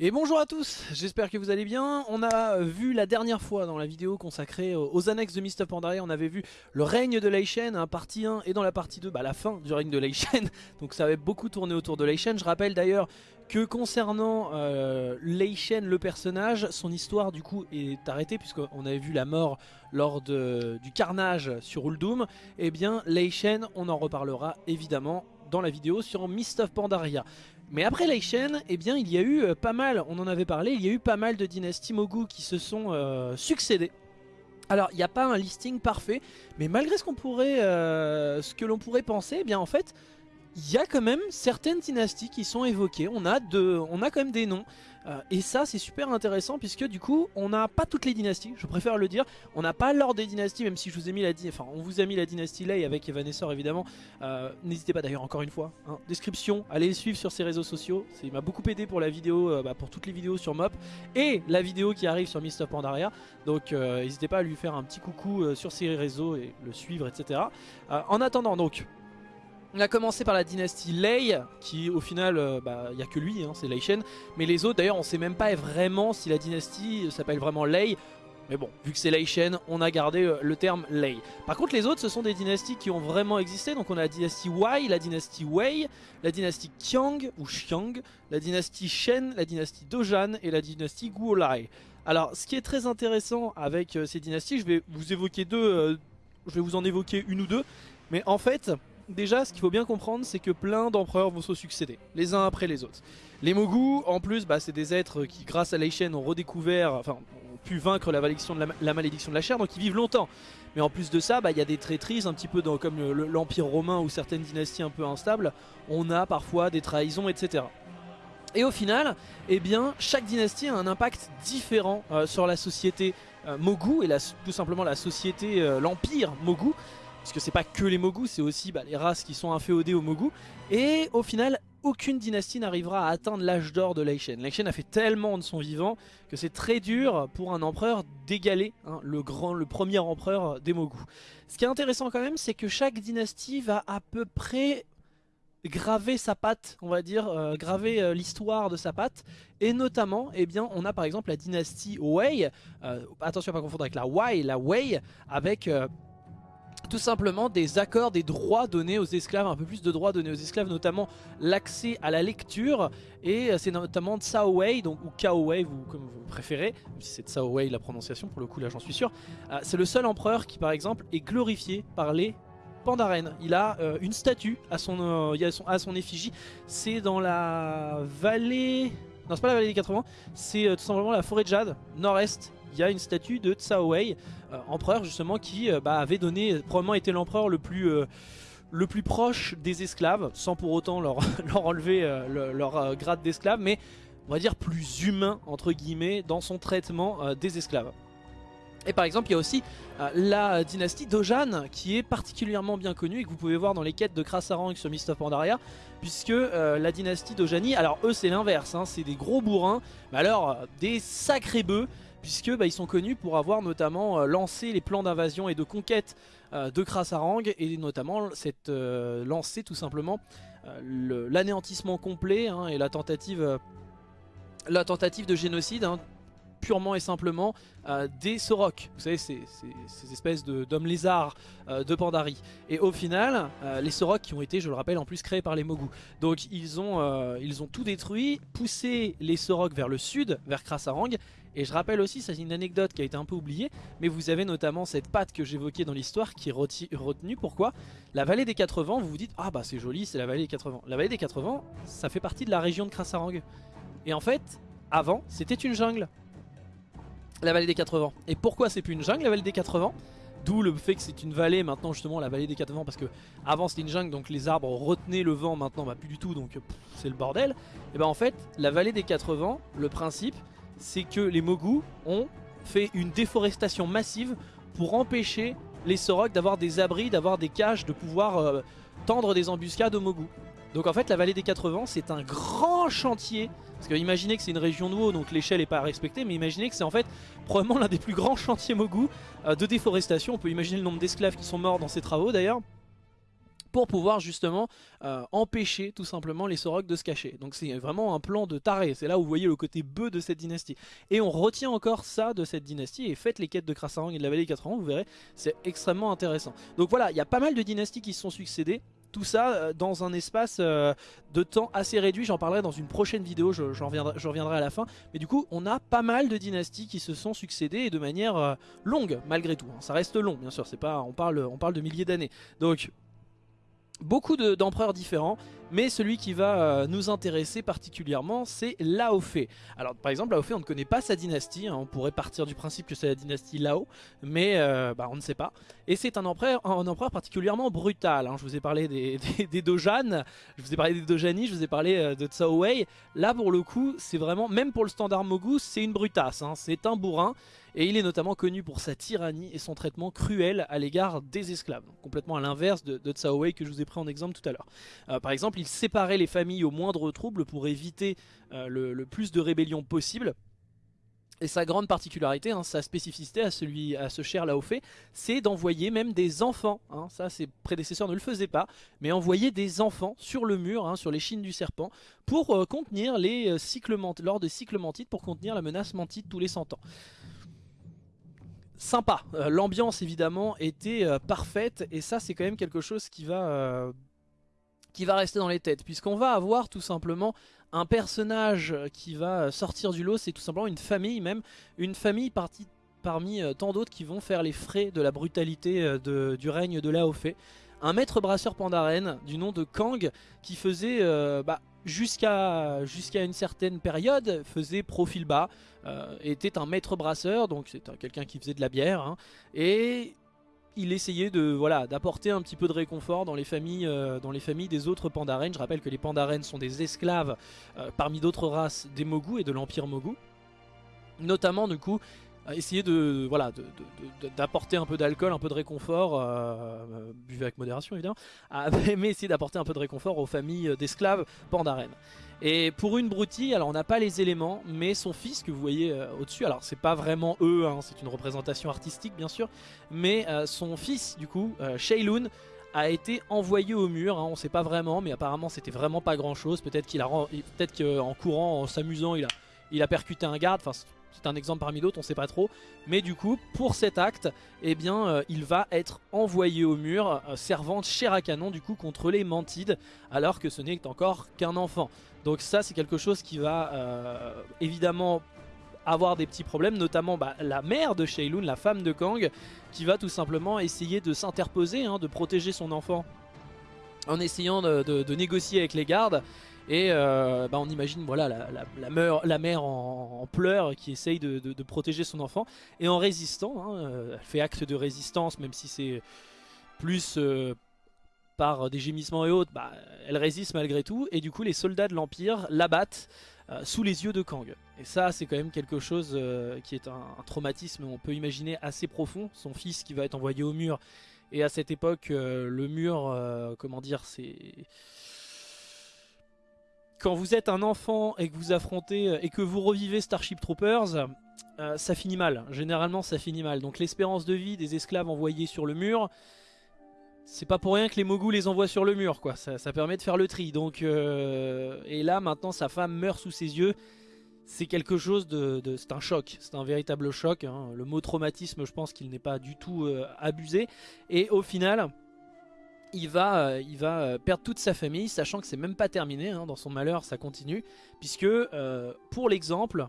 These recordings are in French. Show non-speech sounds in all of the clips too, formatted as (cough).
Et bonjour à tous, j'espère que vous allez bien. On a vu la dernière fois dans la vidéo consacrée aux annexes de Mist of Pandaria, on avait vu le règne de Leishen, hein, partie 1, et dans la partie 2, bah, la fin du règne de Leishen. (laughs) Donc ça avait beaucoup tourné autour de Leishen. Je rappelle d'ailleurs que concernant euh, le personnage, son histoire du coup est arrêtée puisqu'on avait vu la mort lors du carnage sur Uldum. Et eh bien Leishen, on en reparlera évidemment dans la vidéo sur Mist of Pandaria. Mais après Leishen, eh bien il y a eu euh, pas mal, on en avait parlé, il y a eu pas mal de dynasties Mogu qui se sont euh, succédées. Alors il n'y a pas un listing parfait, mais malgré ce qu'on pourrait, euh, ce que l'on pourrait penser, eh bien en fait, il y a quand même certaines dynasties qui sont évoquées. On a, de, on a quand même des noms. Euh, et ça c'est super intéressant puisque du coup on n'a pas toutes les dynasties, je préfère le dire. On n'a pas l'ordre des dynasties même si je vous ai mis la enfin on vous a mis la dynastie Lei avec Evanessor évidemment. Euh, n'hésitez pas d'ailleurs encore une fois, hein, description, allez le suivre sur ses réseaux sociaux. Il m'a beaucoup aidé pour la vidéo, euh, bah, pour toutes les vidéos sur Mop et la vidéo qui arrive sur Mist of Pandaria. Donc n'hésitez pas à lui faire un petit coucou sur ses réseaux et le suivre etc. en attendant donc on a commencé par la dynastie Lei, qui au final, euh, bah, il n'y a que lui, hein, c'est Lei Shen. Mais les autres, d'ailleurs, on sait même pas vraiment si la dynastie s'appelle vraiment Lei. Mais bon, vu que c'est Lei Shen, on a gardé euh, le terme Lei. Par contre, les autres, ce sont des dynasties qui ont vraiment existé. Donc on a la dynastie Wei, la dynastie Wei, la dynastie Qiang ou Xiang, la dynastie Shen, la dynastie Dojan et la dynastie Guolai. Alors, ce qui est très intéressant avec euh, ces dynasties, je vais vous évoquer deux, je vais vous en évoquer une ou deux. Mais en fait, déjà, ce qu'il faut bien comprendre, c'est que plein d'empereurs vont se succéder, les uns après les autres. Les Mogu, en plus, bah, c'est des êtres qui, grâce à Leishen, ont redécouvert, enfin, ont pu vaincre la malédiction de la, chair, donc ils vivent longtemps. Mais en plus de ça, bah, il y a des traîtrises, un petit peu comme l'Empire romain ou certaines dynasties un peu instables, on a parfois des trahisons, etc. Et au final, eh bien, chaque dynastie a un impact différent euh, sur la société euh, Mogu et tout simplement la société, euh, l'empire Mogu parce que c'est pas que les Mogu, c'est aussi bah, les races qui sont inféodées aux Mogu. Et au final, aucune dynastie n'arrivera à atteindre l'âge d'or de Leishen. Leishen a fait tellement de son vivant que c'est très dur pour un empereur d'égaler hein, le, le premier empereur des Mogu. Ce qui est intéressant quand même, c'est que chaque dynastie va à peu près graver sa patte, on va dire, euh, graver euh, l'histoire de sa patte. Et notamment, eh bien, on a par exemple la dynastie Wei, euh, attention à pas confondre avec la Wei, la Wei, avec tout simplement des accords, des droits donnés aux esclaves, un peu plus de droits donnés aux esclaves, notamment l'accès à la lecture, et euh, c'est notamment Tsao Wei, donc, ou Kao Wei, vous, comme vous préférez, si c'est Tsao Wei la prononciation, pour le coup là j'en suis sûr, euh, c'est le seul empereur qui par exemple est glorifié par les Pandaren. Il a euh, une statue à son, à son effigie, c'est dans la vallée... Non c'est pas la vallée des 80, c'est tout simplement la forêt de Jade, nord-est il y a une statue de Tsao Wei, euh, empereur justement qui euh, bah, avait donné, probablement été l'empereur le plus euh, le plus proche des esclaves, sans pour autant leur, (laughs) leur enlever leur grade d'esclave, mais on va dire plus humain, entre guillemets, dans son traitement des esclaves. Et par exemple, il y a aussi la dynastie Dojan, qui est particulièrement bien connue, et que vous pouvez voir dans les quêtes de Krasarang sur Mist of Pandaria, puisque la dynastie Dojani, alors eux c'est l'inverse, hein, c'est des gros bourrins, mais alors des sacrés bœufs, puisque bah, ils sont connus pour avoir notamment euh, lancé les plans d'invasion et de conquête euh, de Krasarang et notamment cette euh, lancé tout simplement l'anéantissement complet hein, et la tentative, la tentative de génocide hein, purement et simplement des Sorok. Vous savez, ces, espèces d'hommes lézards de Pandari. Et au final, les Sorok qui ont été, je le rappelle, en plus créés par les Mogu. Donc ils ont, ils ont tout détruit, poussé les Sorok vers le sud, vers Krasarang, et je rappelle aussi, c'est une anecdote qui a été un peu oubliée, mais vous avez notamment cette patte que j'évoquais dans l'histoire qui est retenue. Pourquoi? La vallée des 80, vous vous dites, ah bah c'est joli, c'est la vallée des 80. La vallée des 80, ça fait partie de la région de Krasarang. Et en fait, avant, c'était une jungle. La vallée des 80. Et pourquoi c'est plus une jungle, la vallée des 80 D'où le fait que c'est une vallée maintenant justement la vallée des 80 parce que avant c'était une jungle donc les arbres retenaient le vent maintenant bah plus du tout donc c'est le bordel. Et ben en fait la vallée des 80 le principe c'est que les Mogu ont fait une déforestation massive pour empêcher les Sorok d'avoir des abris, d'avoir des caches, de pouvoir euh, tendre des embuscades aux Mogu. Donc en fait la vallée des 80 c'est un grand chantier. Parce que imaginez que c'est une région de donc l'échelle n'est pas respectée Mais imaginez que c'est en fait probablement l'un des plus grands (laughs) chantiers Mogu euh, de déforestation. On peut imaginer le nombre d'esclaves qui sont morts dans ces travaux d'ailleurs pour pouvoir justement empêcher tout simplement les Sorok de se cacher. Donc c'est vraiment un plan de taré, c'est là où vous voyez le côté bœuf de cette dynastie. Et on retient encore ça de cette dynastie, et faites les quêtes de Krasarang et de la vallée des 4 ans, vous verrez, c'est extrêmement intéressant. Donc voilà, il y a pas mal de dynasties qui se sont succédées, tout ça euh, dans un espace euh, de temps assez réduit. J'en parlerai dans une prochaine vidéo, je, reviendrai, à la fin. Mais du coup, on a pas mal de dynasties qui se sont succédées de manière euh, longue, malgré tout. Hein. Ça reste long, bien sûr, c'est pas, on parle de milliers d'années. Donc, beaucoup d'empereurs différents, mais celui qui va euh, nous intéresser particulièrement, c'est Laofei. Alors par exemple, Laofei, on ne connaît pas sa dynastie, hein. on pourrait partir du principe que c'est la dynastie Lao, mais euh, bah, on ne sait pas. Et c'est un empereur, particulièrement brutal. Hein. Je vous ai parlé des, (laughs) des, je vous ai parlé des Dojani, je vous ai parlé euh, de Cao Wei. Là pour le coup, c'est vraiment, même pour le standard Mogu, c'est une brutasse, hein. c'est un bourrin. Et il est notamment connu pour sa tyrannie et son traitement cruel à l'égard des esclaves. complètement à l'inverse de, de Wei que je vous ai pris en exemple tout à l'heure. Par exemple, il séparait les familles au moindre trouble pour éviter euh, le, plus de rébellions possible. Et sa grande particularité, hein, sa spécificité à, ce cher Laofei, c'est d'envoyer même des enfants. Hein. ça, ses prédécesseurs ne le faisaient pas, mais envoyer des enfants sur le mur, hein, sur les chines du serpent, pour euh, contenir les cycles lors de cycles pour contenir la menace mantite tous les 100 ans sympa. Euh, l'ambiance évidemment était euh, parfaite et ça c'est quand même quelque chose qui va, euh, qui va rester dans les têtes puisqu'on va avoir tout simplement un personnage qui va sortir du lot, c'est tout simplement une famille même, une famille partie parmi tant d'autres qui vont faire les frais de la brutalité du règne de Laofei. Un maître brasseur pandaren du nom de Kang qui faisait bah, jusqu'à jusqu'à une certaine période faisait profil bas, euh, était un maître brasseur, donc c'est quelqu'un qui faisait de la bière, hein, et il essayait de voilà d'apporter un petit peu de réconfort dans les familles euh, dans les familles des autres pandarènes. Je rappelle que les pandarènes sont des esclaves euh, parmi d'autres races des Mogu et de l'empire Mogu. Notamment du coup essayer de voilà d'apporter un peu d'alcool, un peu de réconfort, euh, buvez avec modération évidemment, (laughs) mais essayer d'apporter un peu de réconfort aux familles d'esclaves pandaren. Et pour une broutille, alors on n'a pas les éléments, mais son fils que vous voyez euh, au-dessus, alors c'est pas vraiment eux, hein, c'est une représentation artistique bien sûr, mais euh, son fils du coup, euh, Shailun, a été envoyé au mur, hein, on sait pas vraiment, mais apparemment c'était vraiment pas grand chose, peut-être qu'il a peut-être qu'en courant, en s'amusant, il a, il a percuté un garde, enfin c'est un exemple parmi d'autres, on sait pas trop. Mais du coup, pour cet acte, eh bien, euh, il va être envoyé au mur, euh, servant de chair à canon du coup contre les Mantides, alors que ce n'est encore qu'un enfant. Donc ça, c'est quelque chose qui va euh, évidemment avoir des petits problèmes, notamment bah, la mère de Shailun, la femme de Kang, qui va tout simplement essayer de s'interposer, hein, de protéger son enfant en essayant de négocier avec les gardes. Et euh, bah, on imagine voilà, la, mère en, pleurs qui essaye de, protéger son enfant. Et en résistant, hein, euh, elle fait acte de résistance, même si c'est plus euh, par des gémissements et autres, bah, elle résiste malgré tout. Et du coup, les soldats de l'Empire l'abattent sous les yeux de Kang. Et ça, c'est quand même quelque chose qui est un, un, traumatisme, on peut imaginer, assez profond. Son fils qui va être envoyé au mur. Et à cette époque, le mur, comment dire, c'est quand vous êtes un enfant et que vous affrontez et que vous revivez Starship Troopers, euh, ça finit mal. Généralement, ça finit mal. Donc l'espérance de vie des esclaves envoyés sur le mur, c'est pas pour rien que les Mogus les envoient sur le mur, quoi. Ça, permet de faire le tri. Donc, euh, et là, maintenant, sa femme meurt sous ses yeux. C'est quelque chose de, c'est un choc, c'est un véritable choc. Hein. Le mot traumatisme, je pense qu'il n'est pas du tout euh, abusé. Et au final, il va, euh, il va euh, perdre toute sa famille, sachant que c'est même pas terminé, hein, dans son malheur ça continue, puisque euh, pour l'exemple,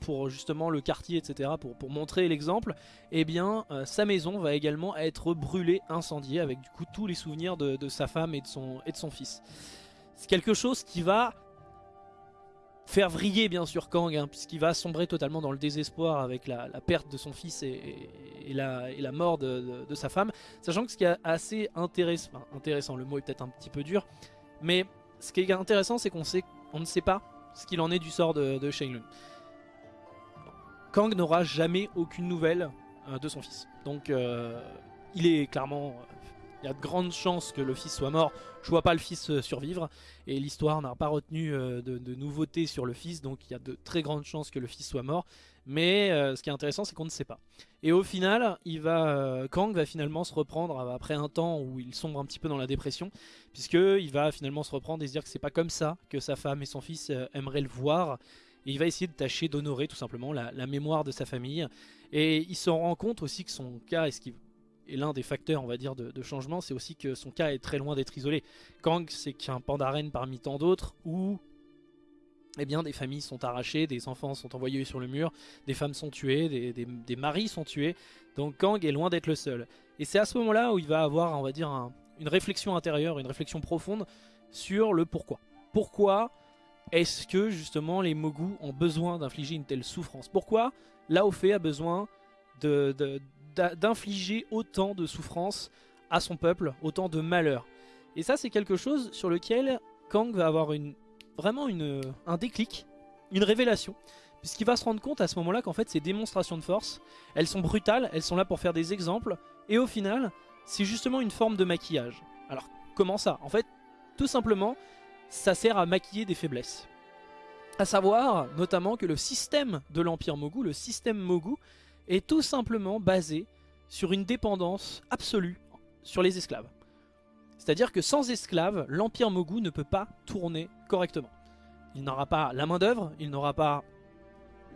pour justement le quartier, etc., pour, montrer l'exemple, eh bien sa maison va également être brûlée, incendiée, avec du coup tous les souvenirs de, sa femme et de son fils. C'est quelque chose qui va faire vriller bien sûr Kang, hein, puisqu'il va sombrer totalement dans le désespoir avec la, perte de son fils et, la, mort de, sa femme. Sachant que ce qui est assez intéressant, le mot est peut-être un petit peu dur, mais ce qui est intéressant c'est qu'on ne sait pas ce qu'il en est du sort de, de Shenlong. Kang n'aura jamais aucune nouvelle euh, de son fils. Donc euh, il est clairement il y a de grandes chances que le fils soit mort. Je vois pas le fils euh, survivre et l'histoire n'a pas retenu euh, de, nouveautés sur le fils, donc il y a de très grandes chances que le fils soit mort. Mais euh, ce qui est intéressant, c'est qu'on ne sait pas. Et au final, il va, Kang va finalement se reprendre après un temps où il sombre un petit peu dans la dépression, puisqu'il va finalement se reprendre et se dire que c'est pas comme ça que sa femme et son fils aimeraient le voir. Et il va essayer de tâcher d'honorer tout simplement la, mémoire de sa famille. Et il se rend compte aussi que son cas, est ce qu'il et l'un des facteurs, on va dire, de, changement, c'est aussi que son cas est très loin d'être isolé. Kang, c'est qu'un pandarène parmi tant d'autres où eh bien, des familles sont arrachées, des enfants sont envoyés sur le mur, des femmes sont tuées, des, maris sont tués. Donc Kang est loin d'être le seul. Et c'est à ce moment-là où il va avoir, on va dire, une réflexion intérieure, une réflexion profonde sur le pourquoi. Pourquoi est-ce que justement les Mogu ont besoin d'infliger une telle souffrance? Pourquoi Laofei a besoin de, d'infliger autant de souffrance à son peuple, autant de malheur. Et ça c'est quelque chose sur lequel Kang va avoir vraiment une, un déclic, une révélation. Puisqu'il va se rendre compte à ce moment-là qu'en fait ces démonstrations de force, elles sont brutales, elles sont là pour faire des exemples, et au final, c'est justement une forme de maquillage. Alors comment ça? En fait, tout simplement, ça sert à maquiller des faiblesses. À savoir notamment que le système de l'Empire Mogu, le système Mogu, est tout simplement basé sur une dépendance absolue sur les esclaves. C'est-à-dire que sans esclaves, l'Empire Mogu ne peut pas tourner correctement. Il n'aura pas la main d'œuvre, il n'aura pas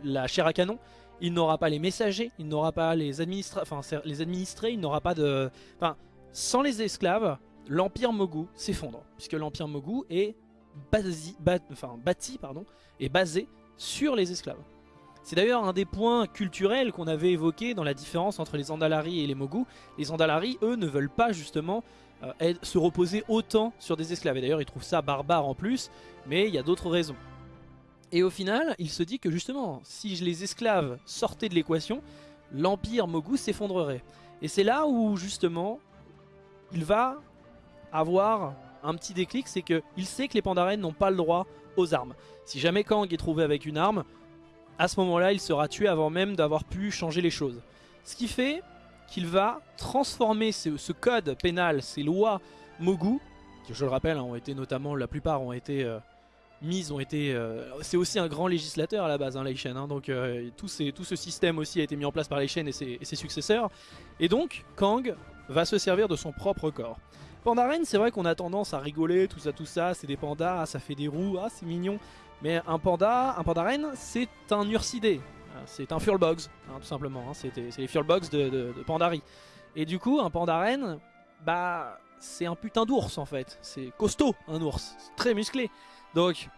la chair à canon, il n'aura pas les messagers, il n'aura pas les, les administrés, il n'aura pas de... Enfin, sans les esclaves, l'Empire Mogu s'effondre, puisque l'Empire Mogu est bâti pardon, et basé sur les esclaves. C'est d'ailleurs un des points culturels qu'on avait évoqué dans la différence entre les Andalari et les Mogu. Les Andalari, eux, ne veulent pas justement euh, se reposer autant sur des esclaves. Et d'ailleurs, ils trouvent ça barbare en plus, mais il y a d'autres raisons. Et au final, il se dit que justement, si les esclaves sortaient de l'équation, l'Empire Mogu s'effondrerait. Et c'est là où justement, il va avoir un petit déclic, c'est qu'il sait que les Pandaren n'ont pas le droit aux armes. Si jamais Kang est trouvé avec une arme, à ce moment-là, il sera tué avant même d'avoir pu changer les choses. Ce qui fait qu'il va transformer ce, code pénal, ces lois Mogu, qui je le rappelle, hein, ont été notamment, la plupart ont été euh, mises, ont été... Euh, c'est aussi un grand législateur à la base, hein, hein donc euh, tout, tout, ce système aussi a été mis en place par Leishen et ses, et ses successeurs. Et donc, Kang va se servir de son propre corps. Pandaren, c'est vrai qu'on a tendance à rigoler, tout ça, tout ça, c'est des pandas, ça fait des roues, ah c'est mignon. Mais un panda, un panda reine, c'est un ursidé. C'est un Furlbogs, hein, tout simplement. Hein. C'est les Furlbogs de, de, Pandari. Et du coup, un panda reine, bah, c'est un putain d'ours en fait. C'est costaud, un ours. Très musclé. Donc,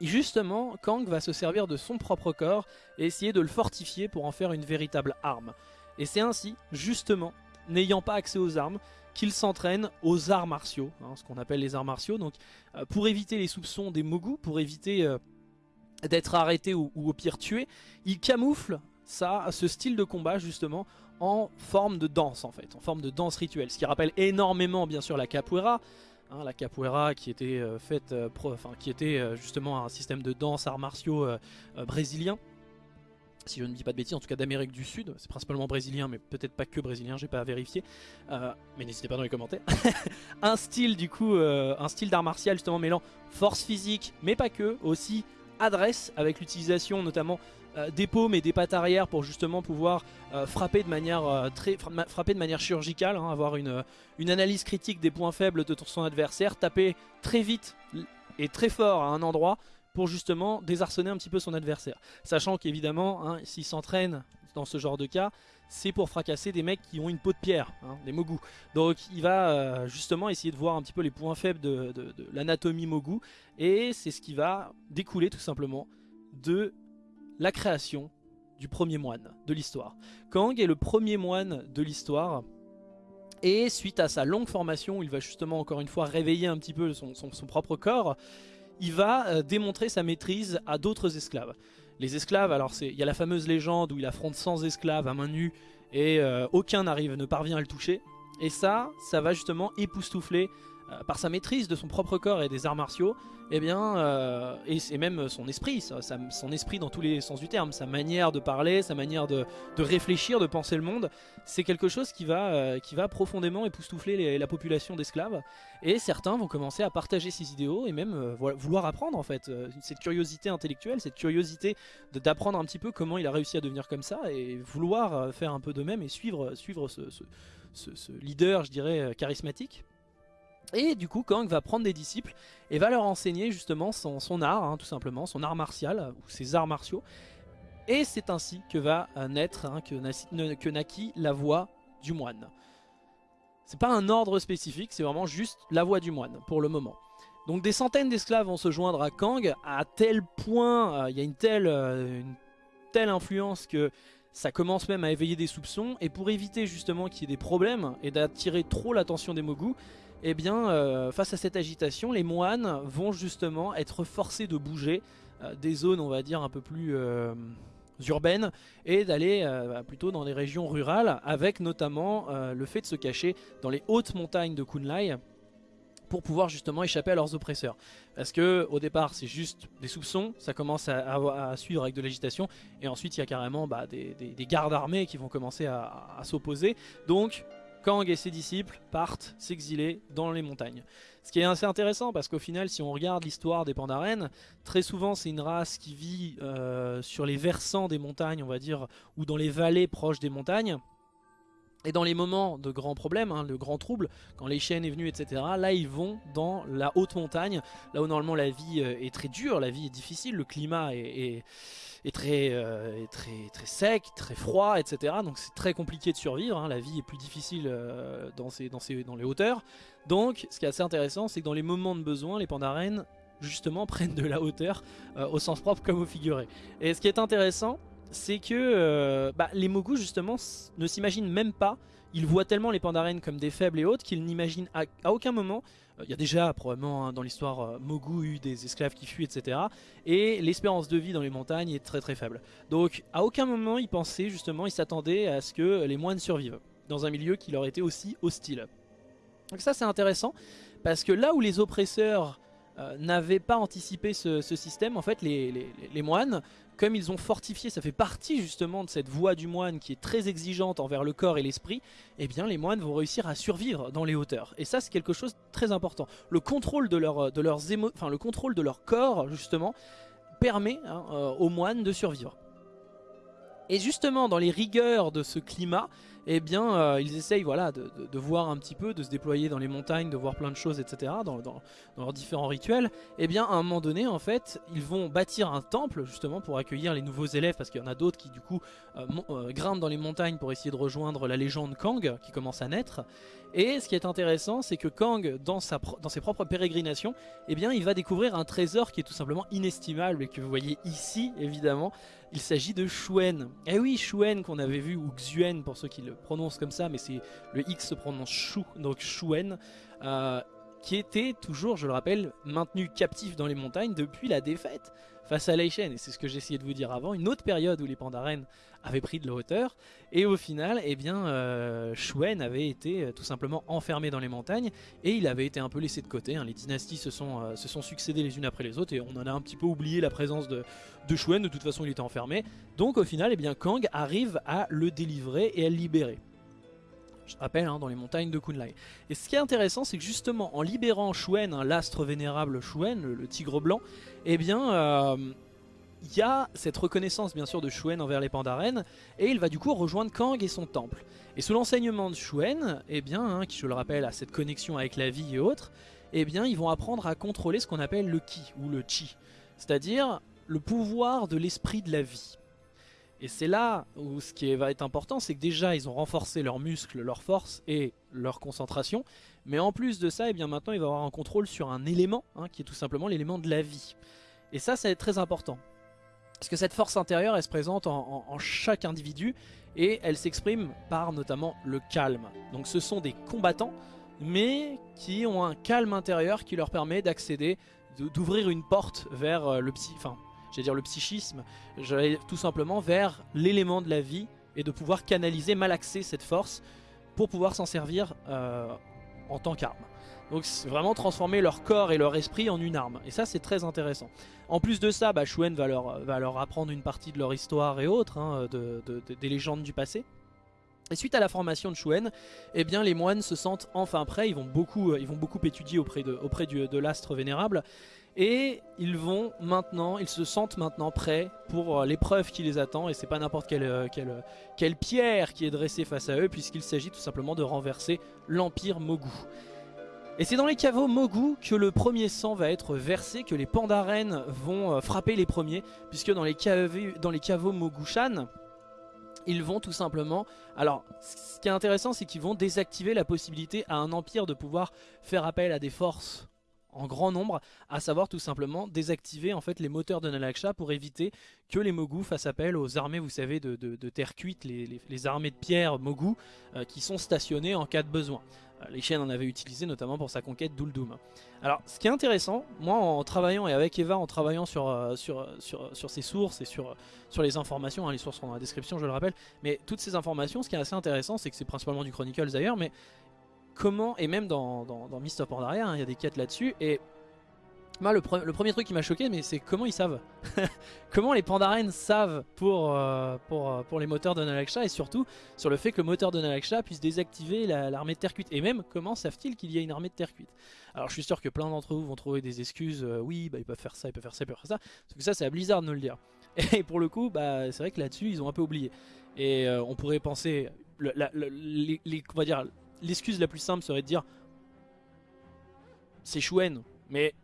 justement, Kang va se servir de son propre corps et essayer de le fortifier pour en faire une véritable arme. Et c'est ainsi, justement, n'ayant pas accès aux armes, qu'il s'entraîne aux arts martiaux, hein, ce qu'on appelle les arts martiaux. Donc, euh, pour éviter les soupçons des Mogu, pour éviter euh, d'être arrêté ou, au pire tué, il camoufle ça, ce style de combat justement en forme de danse en fait, en forme de danse rituelle, ce qui rappelle énormément bien sûr la capoeira, hein, la capoeira qui était euh, faite, qui était justement un système de danse arts martiaux brésilien si je ne dis pas de bêtises, en tout cas d'Amérique du Sud, c'est principalement brésilien, mais peut-être pas que brésilien, j'ai pas à vérifier, euh, mais n'hésitez pas dans les commentaires. (laughs) un style du coup, euh, un style d'art martial justement mêlant force physique, mais pas que, aussi adresse avec l'utilisation notamment euh, des paumes et des pattes arrière pour justement pouvoir frapper de manière très frapper de manière chirurgicale, hein, avoir une, une analyse critique des points faibles de son adversaire, taper très vite et très fort à un endroit pour justement désarçonner un petit peu son adversaire. Sachant qu'évidemment, hein, s'il s'entraîne dans ce genre de cas, c'est pour fracasser des mecs qui ont une peau de pierre, hein, des Mogu. Donc il va euh, justement essayer de voir un petit peu les points faibles de, l'anatomie Mogu, et c'est ce qui va découler tout simplement de la création du premier moine de l'histoire. Kang est le premier moine de l'histoire, et suite à sa longue formation, il va justement encore une fois réveiller un petit peu son propre corps, il va euh, démontrer sa maîtrise à d'autres esclaves. Les esclaves, alors il y a la fameuse légende où il affronte 100 esclaves à main nue et euh, aucun n'arrive, ne parvient à le toucher. Et ça, ça va justement époustoufler euh, par sa maîtrise de son propre corps et des arts martiaux, eh bien, euh, et, même son esprit, son esprit dans tous les sens du terme, sa manière de parler, sa manière de, réfléchir, de penser le monde, c'est quelque chose qui va, euh, qui va profondément époustoufler la population d'esclaves. Et certains vont commencer à partager ces idéaux et même vouloir apprendre en fait, cette curiosité intellectuelle, cette curiosité d'apprendre un petit peu comment il a réussi à devenir comme ça et vouloir faire un peu de même et suivre, suivre ce, ce leader, je dirais, charismatique. Et du coup Kang va prendre des disciples et va leur enseigner justement son, art, hein, tout simplement, son art martial, ou ses arts martiaux. Et c'est ainsi que va naître, hein, que, naquit la voix du moine. C'est pas un ordre spécifique, c'est vraiment juste la voix du moine, pour le moment. Donc des centaines d'esclaves vont se joindre à Kang, à tel point, euh, il y a une telle, euh, une telle influence que ça commence même à éveiller des soupçons. Et pour éviter justement qu'il y ait des problèmes et d'attirer trop l'attention des Mogu, eh bien, euh, face à cette agitation, les moines vont justement être forcés de bouger euh, des zones, on va dire, un peu plus euh, urbaines et d'aller plutôt dans les régions rurales, avec notamment le fait de se cacher dans les hautes montagnes de Kunlai pour pouvoir justement échapper à leurs oppresseurs. Parce que au départ c'est juste des soupçons, ça commence à, suivre avec de l'agitation, et ensuite il y a carrément bah, des, gardes armés qui vont commencer à, à s'opposer. Donc Kang et ses disciples partent s'exiler dans les montagnes. Ce qui est assez intéressant parce qu'au final si on regarde l'histoire des Pandaren, très souvent c'est une race qui vit euh, sur les versants des montagnes on va dire, ou dans les vallées proches des montagnes. Et dans les moments de grands problèmes, hein, de grands troubles, quand les chaînes est venu, etc., là ils vont dans la haute montagne, là où normalement la vie euh, est très dure, la vie est difficile, le climat est euh, très, très sec, très froid, etc. Donc c'est très compliqué de survivre, hein. la vie est plus difficile euh, dans, ces, dans, ces, dans les hauteurs. Donc ce qui est assez intéressant, c'est que dans les moments de besoin, les pandarènes justement (laughs) prennent de la hauteur au sens propre comme au figuré. Et ce qui est intéressant, c'est que bah, les Mogu justement ne s'imaginent même pas ils voient tellement les pandarènes comme des faibles et autres qu'ils n'imaginent à, aucun moment euh, il y a déjà probablement hein, dans l'histoire euh, Mogu eu des esclaves qui fuient etc. Et l'espérance de vie dans les montagnes est très très faible. Donc à aucun moment ils pensaient justement, ils s'attendaient à ce que les moines survivent dans un milieu qui leur était aussi hostile. Donc ça c'est intéressant parce que là où les oppresseurs euh, n'avaient pas anticipé ce, système, en fait les, moines, comme ils ont fortifié, ça fait partie justement de cette voie du moine qui est très exigeante envers le corps et l'esprit, eh bien les moines vont réussir à survivre dans les hauteurs. Et ça c'est quelque chose de très important. Le contrôle de, leur, de leurs de leur corps justement permet hein, euh, aux moines de survivre. Et justement dans les rigueurs de ce climat, eh bien euh, ils essayent voilà, de, voir un petit peu, de se déployer dans les montagnes, de voir plein de choses, etc. Dans, leurs différents rituels. Eh bien à un moment donné, en fait, ils vont bâtir un temple justement pour accueillir les nouveaux élèves, parce qu'il y en a d'autres qui du coup euh, euh, grimpent dans les montagnes pour essayer de rejoindre la légende Kang qui commence à naître. Et ce qui est intéressant, c'est que Kang, dans ses propres pérégrinations, eh bien, il va découvrir un trésor qui est tout simplement inestimable et que vous voyez ici, évidemment. Il s'agit de Shuen. Eh oui, Shuen qu'on avait vu, ou Xuen pour ceux qui le prononcent comme ça, mais c'est le X se prononce Shu, donc Shuen. Euh, qui était toujours, je le rappelle, maintenu captif dans les montagnes depuis la défaite face à Leishen. Et c'est ce que j'essayais de vous dire avant, une autre période où les Pandaren avaient pris de la hauteur. Et au final, eh bien, euh, Shuen avait été euh, tout simplement enfermé dans les montagnes et il avait été un peu laissé de côté. Hein. Les dynasties se sont, euh, se sont succédées les unes après les autres et on en a un petit peu oublié la présence de, de Shuen. De toute façon, il était enfermé. Donc au final, eh bien, Kang arrive à le délivrer et à le libérer je rappelle, hein, dans les montagnes de Kunlai. Et ce qui est intéressant, c'est que justement, en libérant Shuen, hein, l'astre vénérable Shuen, le, tigre blanc, eh bien, euh, il y a cette reconnaissance bien sûr de Shuen envers les Pandaren, et il va du coup rejoindre Kang et son temple. Et sous l'enseignement de Shuen, eh bien, hein, qui je le rappelle a cette connexion avec la vie et autres, eh bien, ils vont apprendre à contrôler ce qu'on appelle le Ki, ou le Chi, c'est-à-dire le pouvoir de l'esprit de la vie. Et c'est là où ce qui va être important, c'est que déjà ils ont renforcé leurs muscles, leur force et leur concentration. Mais en plus de ça, eh bien maintenant il va avoir un contrôle sur un élément, hein, qui est tout simplement l'élément de la vie. Et ça, ça va être très important. Parce que cette force intérieure, elle se présente en, chaque individu et elle s'exprime par notamment le calme. Donc ce sont des combattants, mais qui ont un calme intérieur qui leur permet d'accéder, d'ouvrir une porte vers euh, le enfin j'allais dire le psychisme, tout simplement vers l'élément de la vie et de pouvoir canaliser, malaxer cette force pour pouvoir s'en servir euh, en tant qu'arme. Donc vraiment transformer leur corps et leur esprit en une arme. Et ça c'est très intéressant. En plus de ça, bah, va leur, apprendre une partie de leur histoire et autres, hein, de, des légendes du passé. Et suite à la formation de Shuen, eh bien les moines se sentent enfin prêts, ils vont beaucoup, beaucoup étudier auprès de, l'astre vénérable. Et ils vont maintenant, ils se sentent maintenant prêts pour euh, l'épreuve qui les attend. Et c'est pas n'importe euh, quelle pierre qui est dressée face à eux, puisqu'il s'agit tout simplement de renverser l'Empire Mogu. Et c'est dans les caveaux Mogu que le premier sang va être versé, que les pandarènes vont euh, frapper les premiers, puisque dans les, caveaux, dans Mogushan, ils vont tout simplement... Alors, ce qui est intéressant, c'est qu'ils vont désactiver la possibilité à un empire de pouvoir faire appel à des forces en grand nombre, à savoir tout simplement désactiver en fait les moteurs de Nalaksha pour éviter que les Mogu fassent appel aux armées, vous savez, de, terre cuite, les, armées de pierre Mogu euh, qui sont stationnées en cas de besoin. Euh, les chaînes en avaient utilisé notamment pour sa conquête d'Uldum. Alors ce qui est intéressant, moi en travaillant et avec Eva en travaillant sur, euh, sur, sur, sur ces sources et sur, sur les informations, hein, les sources sont dans la description je le rappelle, mais toutes ces informations, ce qui est assez intéressant c'est que c'est principalement du Chronicles d'ailleurs, mais comment, et même dans, dans, Mist of Pandaria, hein, il y a des quêtes là-dessus, et moi le, premier truc qui m'a choqué, mais c'est comment ils savent (laughs) Comment les Pandaren savent pour, euh, pour, euh, pour les moteurs de Nalaksha, et surtout sur le fait que le moteur de Nalaksha puisse désactiver l'armée de terre cuite, et même comment savent-ils qu'il y a une armée de terre cuite Alors je suis sûr que plein d'entre vous vont trouver des excuses, euh, oui, bah, ils peuvent faire ça, ils peuvent faire ça, ils peuvent faire ça, parce que ça c'est à Blizzard de nous le dire. (laughs) Et pour le coup, bah, c'est vrai que là-dessus, ils ont un peu oublié. Et on pourrait penser, on va dire, l'excuse la plus simple serait de dire c'est Chouen. Mais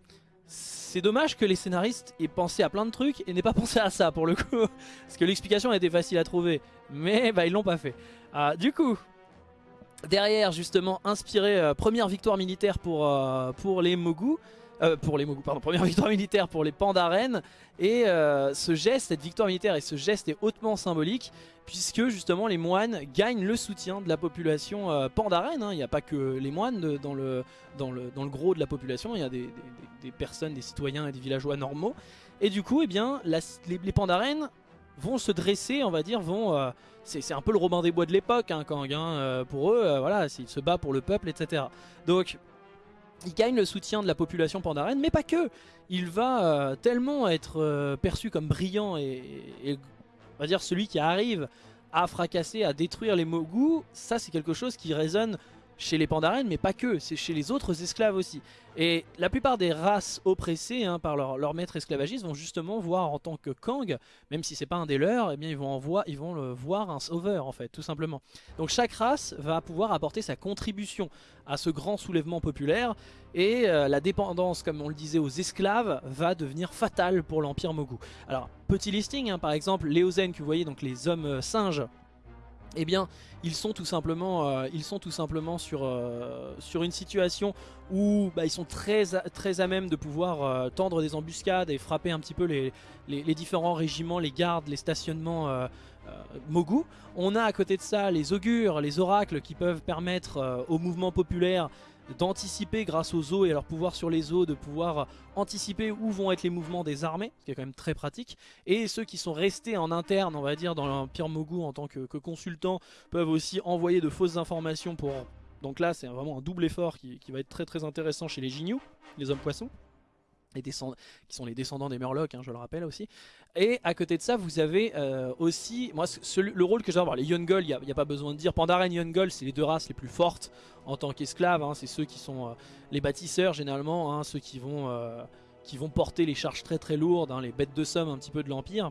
c'est dommage que les scénaristes aient pensé à plein de trucs et n'aient pas (laughs) pensé à ça pour le coup. Parce que l'explication était facile à trouver. Mais bah, ils l'ont pas fait. Ah, du coup, derrière justement, inspiré, euh, première victoire militaire pour, euh, pour les Mogu. Euh, pour les Mogu, pardon, première (laughs) victoire militaire pour les Pandaren. Et ce geste, cette victoire militaire et ce geste est hautement symbolique puisque justement les moines gagnent le soutien de la population euh, pandaren. Hein. Il n'y a pas que les moines dans, le, dans, le, dans, le, gros de la population, il y a des, personnes, des citoyens et des villageois normaux. Et du coup, eh bien, les, les pandarènes vont se dresser, on va dire, vont... Euh, c'est un peu le Robin des Bois de l'époque, hein, Kang, hein, euh, pour eux, voilà, il se bat pour le peuple, etc. Donc, il gagne le soutien de la population pandarène, mais pas que. Il va tellement être perçu comme brillant et, on va dire celui qui arrive à fracasser, à détruire les Mogu, ça c'est quelque chose qui résonne chez les Pandaren, mais pas que, c'est chez les autres esclaves aussi. Et la plupart des races oppressées hein, par leur, maître esclavagiste vont justement voir en tant que Kang, même si c'est pas un des leurs, eh bien ils vont, voir, ils vont le voir un sauveur en fait, tout simplement. Donc chaque race va pouvoir apporter sa contribution à ce grand soulèvement populaire, et euh, la dépendance, comme on le disait, aux esclaves va devenir fatale pour l'Empire Mogu. Alors, petit listing, hein, par exemple, Léozen que vous voyez, donc les hommes euh, singes, eh bien ils sont tout simplement, euh, euh, sur une situation où bah, ils sont très à, même de pouvoir euh, tendre des embuscades et frapper un petit peu les, les, différents régiments, les gardes, les stationnements Mogu. On a à côté de ça les augures, les oracles qui peuvent permettre au mouvement populaire d'anticiper grâce aux eaux et à leur pouvoir sur les eaux, de pouvoir anticiper où vont être les mouvements des armées, ce qui est quand même très pratique. Et ceux qui sont restés en interne, on va dire, dans l'Empire Mogu en tant que, consultants, peuvent aussi envoyer de fausses informations pour... Donc là, c'est vraiment un double effort qui, va être très très intéressant chez les Jinyu, les hommes poissons qui sont les descendants des Murlocs, hein, je le rappelle aussi. Et à côté de ça, vous avez euh, aussi, moi, le rôle que j'ai avoir, les Yungol, il n'y a, pas besoin de dire, Pandaren et Yungol, c'est les deux races les plus fortes en tant qu'esclaves, hein. c'est ceux qui sont euh, les bâtisseurs généralement, hein, ceux qui vont, euh, qui vont porter les charges très très lourdes, les bêtes de somme un petit peu de l'Empire.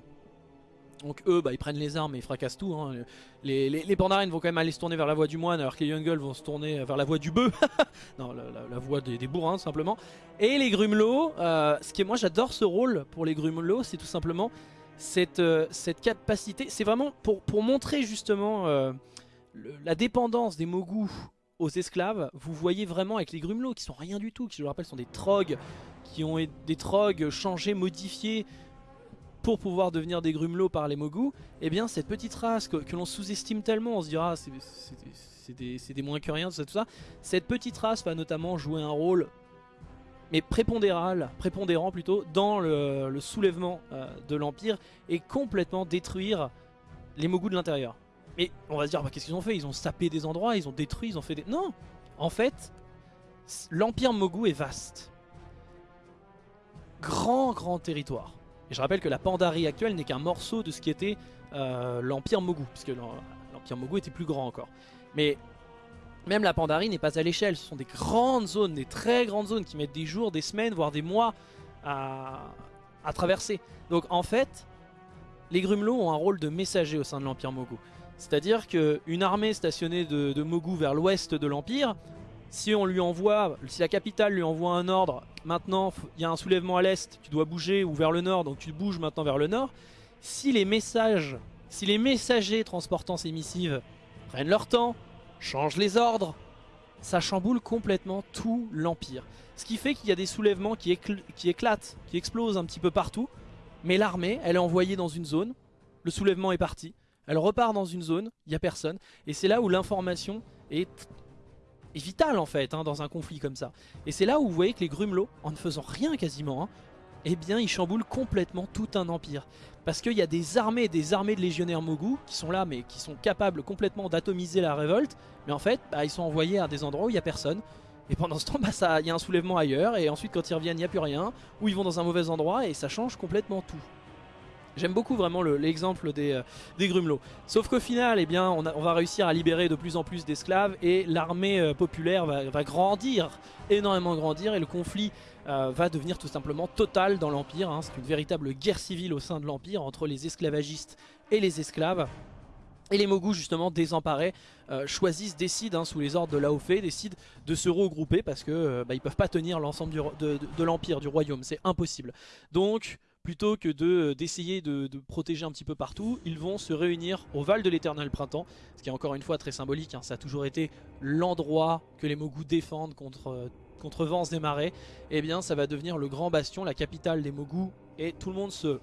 Donc eux, bah, ils prennent les armes et ils fracassent tout. Hein. Les, les, vont quand même aller se tourner vers la voie du moine, alors que les Youngles vont se tourner vers la voie du bœuf. (laughs) non, la, voie des, bourrins, simplement. Et les Grumelots, euh, ce qui est, moi j'adore ce rôle pour les Grumelots, c'est tout simplement cette, euh, cette capacité. C'est vraiment pour, pour montrer justement euh, la dépendance des Mogus aux esclaves. Vous voyez vraiment avec les Grumelots, qui sont rien du tout, qui je le rappelle sont des trogs, qui ont des trogs changés, modifiés pour pouvoir devenir des grumelots par les Mogu, eh bien cette petite race que, l'on sous-estime tellement, on se dira c'est des, moins que rien, tout ça. Cette petite race va notamment jouer un rôle mais prépondérant plutôt, dans le, soulèvement euh, de l'Empire et complètement détruire les Mogu de l'intérieur. Mais on va se dire, bah, qu'est-ce qu'ils ont fait? Ils ont sapé des endroits, ils ont détruit, ils ont fait des... Non En fait, L'Empire Mogu est vaste. Grand, grand territoire. Et je rappelle que la Pandarie actuelle n'est qu'un morceau de ce qui était euh, l'Empire Mogu, puisque l'Empire Mogu était plus grand encore. Mais même la Pandarie n'est pas à l'échelle, ce sont des grandes zones, des très grandes zones qui mettent des jours, des semaines, voire des mois à, traverser. Donc en fait, les Grumelots ont un rôle de messager au sein de l'Empire Mogu. C'est-à-dire qu'une armée stationnée de, de Mogu vers l'ouest de l'Empire, si on lui envoie, si la capitale lui envoie un ordre, maintenant il y a un soulèvement à l'est, tu dois bouger ou vers le nord, donc tu bouges maintenant vers le nord. Si les messages, si les messagers transportant ces missives prennent leur temps, changent les ordres, ça chamboule complètement tout l'Empire. Ce qui fait qu'il y a des soulèvements qui, qui éclatent, qui explosent un petit peu partout, mais l'armée, elle est envoyée dans une zone, le soulèvement est parti, elle repart dans une zone, il n'y a personne, et c'est là où l'information est vital en fait hein, dans un conflit comme ça. Et c'est là où vous voyez que les Grumelots, en ne faisant rien quasiment, hein, eh bien ils chamboulent complètement tout un empire. Parce qu'il y a des armées des armées de légionnaires Mogu qui sont là mais qui sont capables complètement d'atomiser la révolte. Mais en fait bah, ils sont envoyés à des endroits où il n'y a personne. Et pendant ce temps bah, il y a un soulèvement ailleurs et ensuite quand ils reviennent il n'y a plus rien. Ou ils vont dans un mauvais endroit et ça change complètement tout. J'aime beaucoup vraiment l'exemple des, euh, des, grumelots. Sauf qu'au final, eh bien, on, va réussir à libérer de plus en plus d'esclaves et l'armée euh, populaire va, grandir, énormément grandir et le conflit euh, va devenir tout simplement total dans l'Empire. Hein. C'est une véritable guerre civile au sein de l'Empire entre les esclavagistes et les esclaves. Et les Mogus justement désemparés choisissent, décident hein, sous les ordres de Laofé, décident de se regrouper parce que bah, ils peuvent pas tenir l'ensemble de l'Empire, du royaume, c'est impossible. Donc plutôt que euh, d'essayer de, protéger un petit peu partout, ils vont se réunir au Val de l'éternel printemps, ce qui est encore une fois très symbolique, hein. ça a toujours été l'endroit que les Mogus défendent contre, euh, contre vents et marées, et eh bien ça va devenir le grand bastion, la capitale des Mogus, et tout le monde se...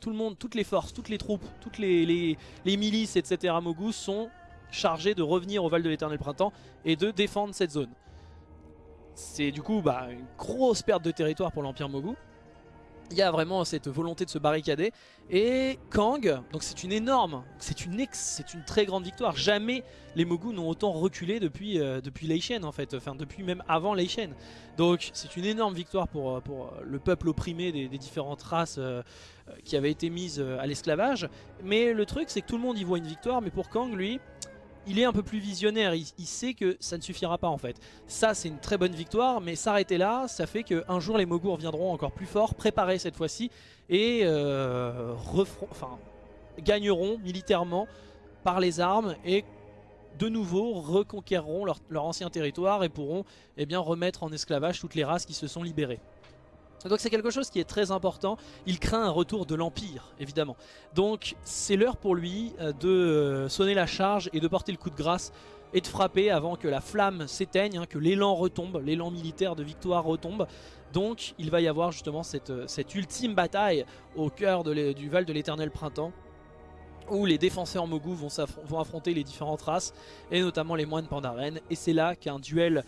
Tout le monde, toutes les forces, toutes les troupes, toutes les, milices, etc. Mogus sont chargés de revenir au Val de l'éternel printemps et de défendre cette zone. C'est du coup bah, une grosse perte de territoire pour l'Empire Mogu, il y a vraiment cette volonté de se barricader. Et Kang, donc c'est une énorme, c'est une, c'est une très grande victoire. Jamais les Mogu n'ont autant reculé depuis, euh, depuis Lei Shen en fait, enfin depuis même avant Lei Shen. Donc c'est une énorme victoire pour, euh, pour le peuple opprimé des, différentes races euh, qui avaient été mises à l'esclavage. Mais le truc c'est que tout le monde y voit une victoire, mais pour Kang lui il est un peu plus visionnaire, il, sait que ça ne suffira pas en fait. Ça c'est une très bonne victoire, mais s'arrêter là, ça fait qu'un jour les Mogus reviendront encore plus forts, préparés cette fois-ci, et euh, gagneront militairement par les armes et de nouveau reconquéreront leur, ancien territoire et pourront eh remettre en esclavage toutes les races qui se sont libérées. Donc c'est quelque chose qui est très important. Il craint un retour de l'Empire, évidemment. Donc c'est l'heure pour lui euh, de euh, sonner la charge et de porter le coup de grâce et de frapper avant que la flamme s'éteigne, hein, que l'élan retombe, l'élan militaire de victoire retombe. Donc il va y avoir justement cette, euh, ultime bataille au cœur du Val de l'éternel printemps où les défenseurs Mogu vont, vont, affronter les différentes races et notamment les moines Pandaren et c'est là qu'un duel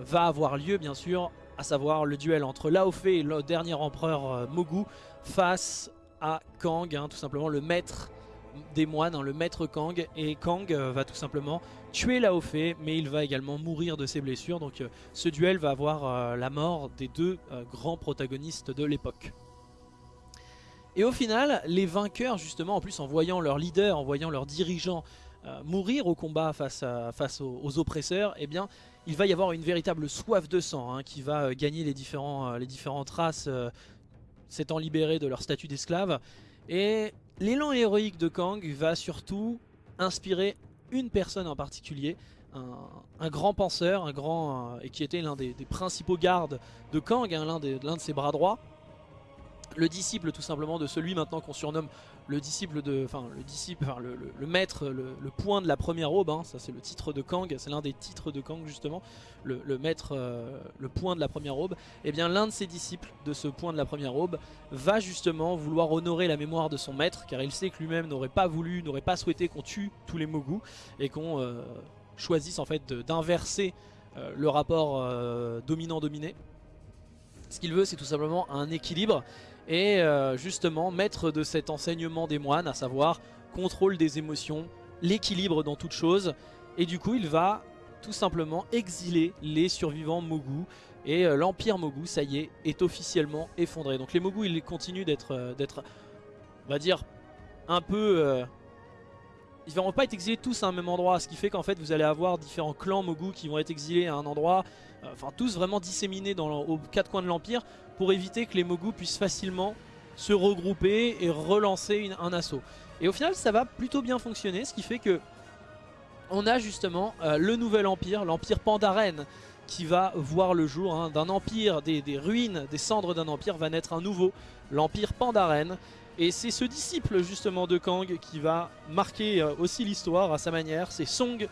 va avoir lieu bien sûr à savoir le duel entre Laofei et le dernier empereur euh, Mogu face à Kang, hein, tout simplement le maître des moines, hein, le maître Kang, et Kang euh, va tout simplement tuer Laofei, mais il va également mourir de ses blessures, donc euh, ce duel va avoir la mort des deux grands protagonistes de l'époque. Et au final, les vainqueurs justement, en plus en voyant leur leader, en voyant leurs dirigeants mourir au combat face, aux oppresseurs, eh bien il va y avoir une véritable soif de sang hein, qui va euh, gagner euh, les différentes races euh, s'étant libérées de leur statut d'esclave. Et l'élan héroïque de Kang va surtout inspirer une personne en particulier, un, grand penseur, un grand et qui était l'un des, principaux gardes de Kang, hein, l'un de ses bras droits, le disciple tout simplement de celui maintenant qu'on surnomme le disciple de, enfin le disciple, enfin, le, maître, le, point de la première aube, hein, ça c'est le titre de Kang, c'est l'un des titres de Kang justement, le, maître, euh, le point de la première aube, et eh bien l'un de ses disciples de ce point de la première aube va justement vouloir honorer la mémoire de son maître, car il sait que lui-même n'aurait pas voulu, n'aurait pas souhaité qu'on tue tous les Mogu, et qu'on euh, choisisse en fait d'inverser euh, le rapport dominant-dominé. Ce qu'il veut c'est tout simplement un équilibre et euh, justement maître de cet enseignement des moines, à savoir contrôle des émotions, l'équilibre dans toute chose, et du coup il va tout simplement exiler les survivants Mogu. Et l'Empire Mogu, ça y est, est officiellement effondré. Donc les Mogu, ils continuent d'être, on va dire, un peu ils vont pas être exilés tous à un même endroit, ce qui fait qu'en fait vous allez avoir différents clans Mogu qui vont être exilés à un endroit, euh, enfin tous vraiment disséminés aux quatre coins de l'Empire pour éviter que les Mogu puissent facilement se regrouper et relancer un assaut. Et au final ça va plutôt bien fonctionner, ce qui fait que on a justement euh, le nouvel empire, l'empire Pandaren, qui va voir le jour hein. d'un empire, des, des, ruines, des cendres d'un empire, va naître un nouveau, l'empire Pandaren, et c'est ce disciple justement de Kang qui va marquer euh, aussi l'histoire à sa manière. C'est Song,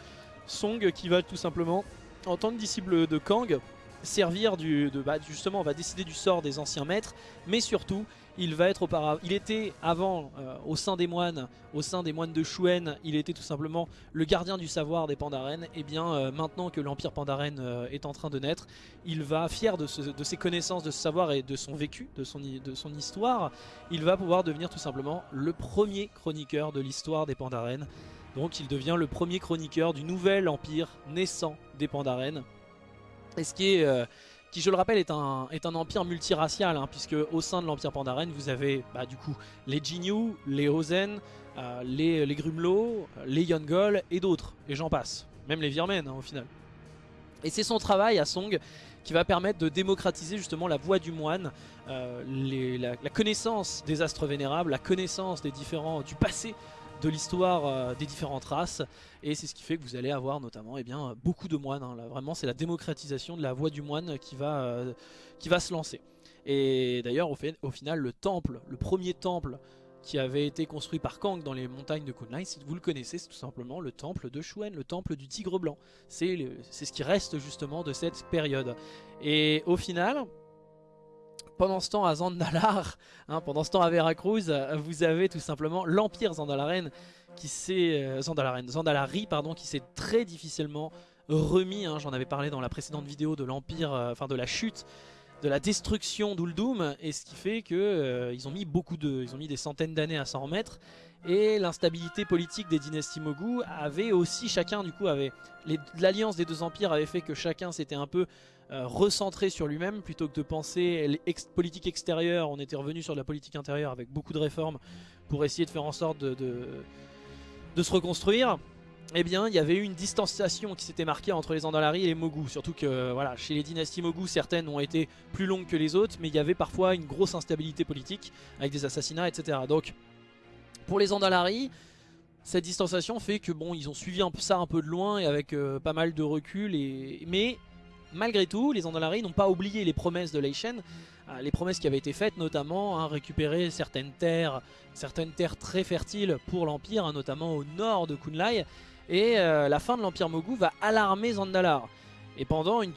Song qui va tout simplement, en tant que disciple de Kang, servir du, de, bah, justement, on va décider du sort des anciens maîtres, mais surtout, il va être auparavant, il était avant euh, au sein des moines, au sein des moines de Shuen, il était tout simplement le gardien du savoir des Pandaren. Et bien euh, maintenant que l'empire Pandaren euh, est en train de naître, il va fier de, ses connaissances, de ce savoir et de son vécu, de son, de son histoire, il va pouvoir devenir tout simplement le premier chroniqueur de l'histoire des Pandaren. Donc il devient le premier chroniqueur du nouvel empire naissant des Pandaren. Et ce qui est qui je le rappelle est un, est un empire multiracial, hein, puisque au sein de l'empire Pandaren vous avez bah, du coup les Jinyu, les Hosen, euh, les, les Grumlow, les Yongol et d'autres, et j'en passe, même les Virmen hein, au final. Et c'est son travail à Song qui va permettre de démocratiser justement la voix du moine, euh, la, la, connaissance des astres vénérables, la connaissance des différents, du passé de l'histoire euh, des différentes races et c'est ce qui fait que vous allez avoir notamment eh bien, beaucoup de moines. Hein. Là, vraiment c'est la démocratisation de la voix du moine qui va, euh, qui va se lancer. Et d'ailleurs au, final le temple, le premier temple qui avait été construit par Kang dans les montagnes de Kunlun, si vous le connaissez, c'est tout simplement le temple de Shuen, le temple du tigre blanc. C'est ce qui reste justement de cette période. Et au final, pendant ce temps à Zandalar, hein, pendant ce temps à Veracruz, vous avez tout simplement l'Empire Zandalaren qui s'est euh, Zandalari pardon, qui s'est très difficilement remis. Hein, j'en avais parlé dans la précédente vidéo de l'Empire, euh, enfin de la chute, de la destruction d'Uldum, et ce qui fait que euh, ont mis beaucoup de, ils ont mis des centaines d'années à s'en remettre. Et l'instabilité politique des dynasties Mogu avait aussi chacun du coup avait l'alliance des deux empires avait fait que chacun s'était un peu euh, recentré sur lui-même plutôt que de penser politique extérieure. On était revenu sur la politique intérieure avec beaucoup de réformes pour essayer de faire en sorte de, de, se reconstruire. Eh bien, il y avait eu une distanciation qui s'était marquée entre les Andalari et les Mogu. Surtout que, voilà, chez les dynasties Mogu, certaines ont été plus longues que les autres, mais il y avait parfois une grosse instabilité politique avec des assassinats, etc. Donc, pour les Andalari, cette distanciation fait que, bon, ils ont suivi un ça un peu de loin et avec euh, pas mal de recul. Et... Mais malgré tout, les Andalari n'ont pas oublié les promesses de Leishen, euh, les promesses qui avaient été faites notamment, hein, récupérer certaines terres, certaines terres très fertiles pour l'Empire, hein, notamment au nord de Kunlai, et euh, la fin de l'Empire Mogu va alarmer Zandalar. Et pendant une,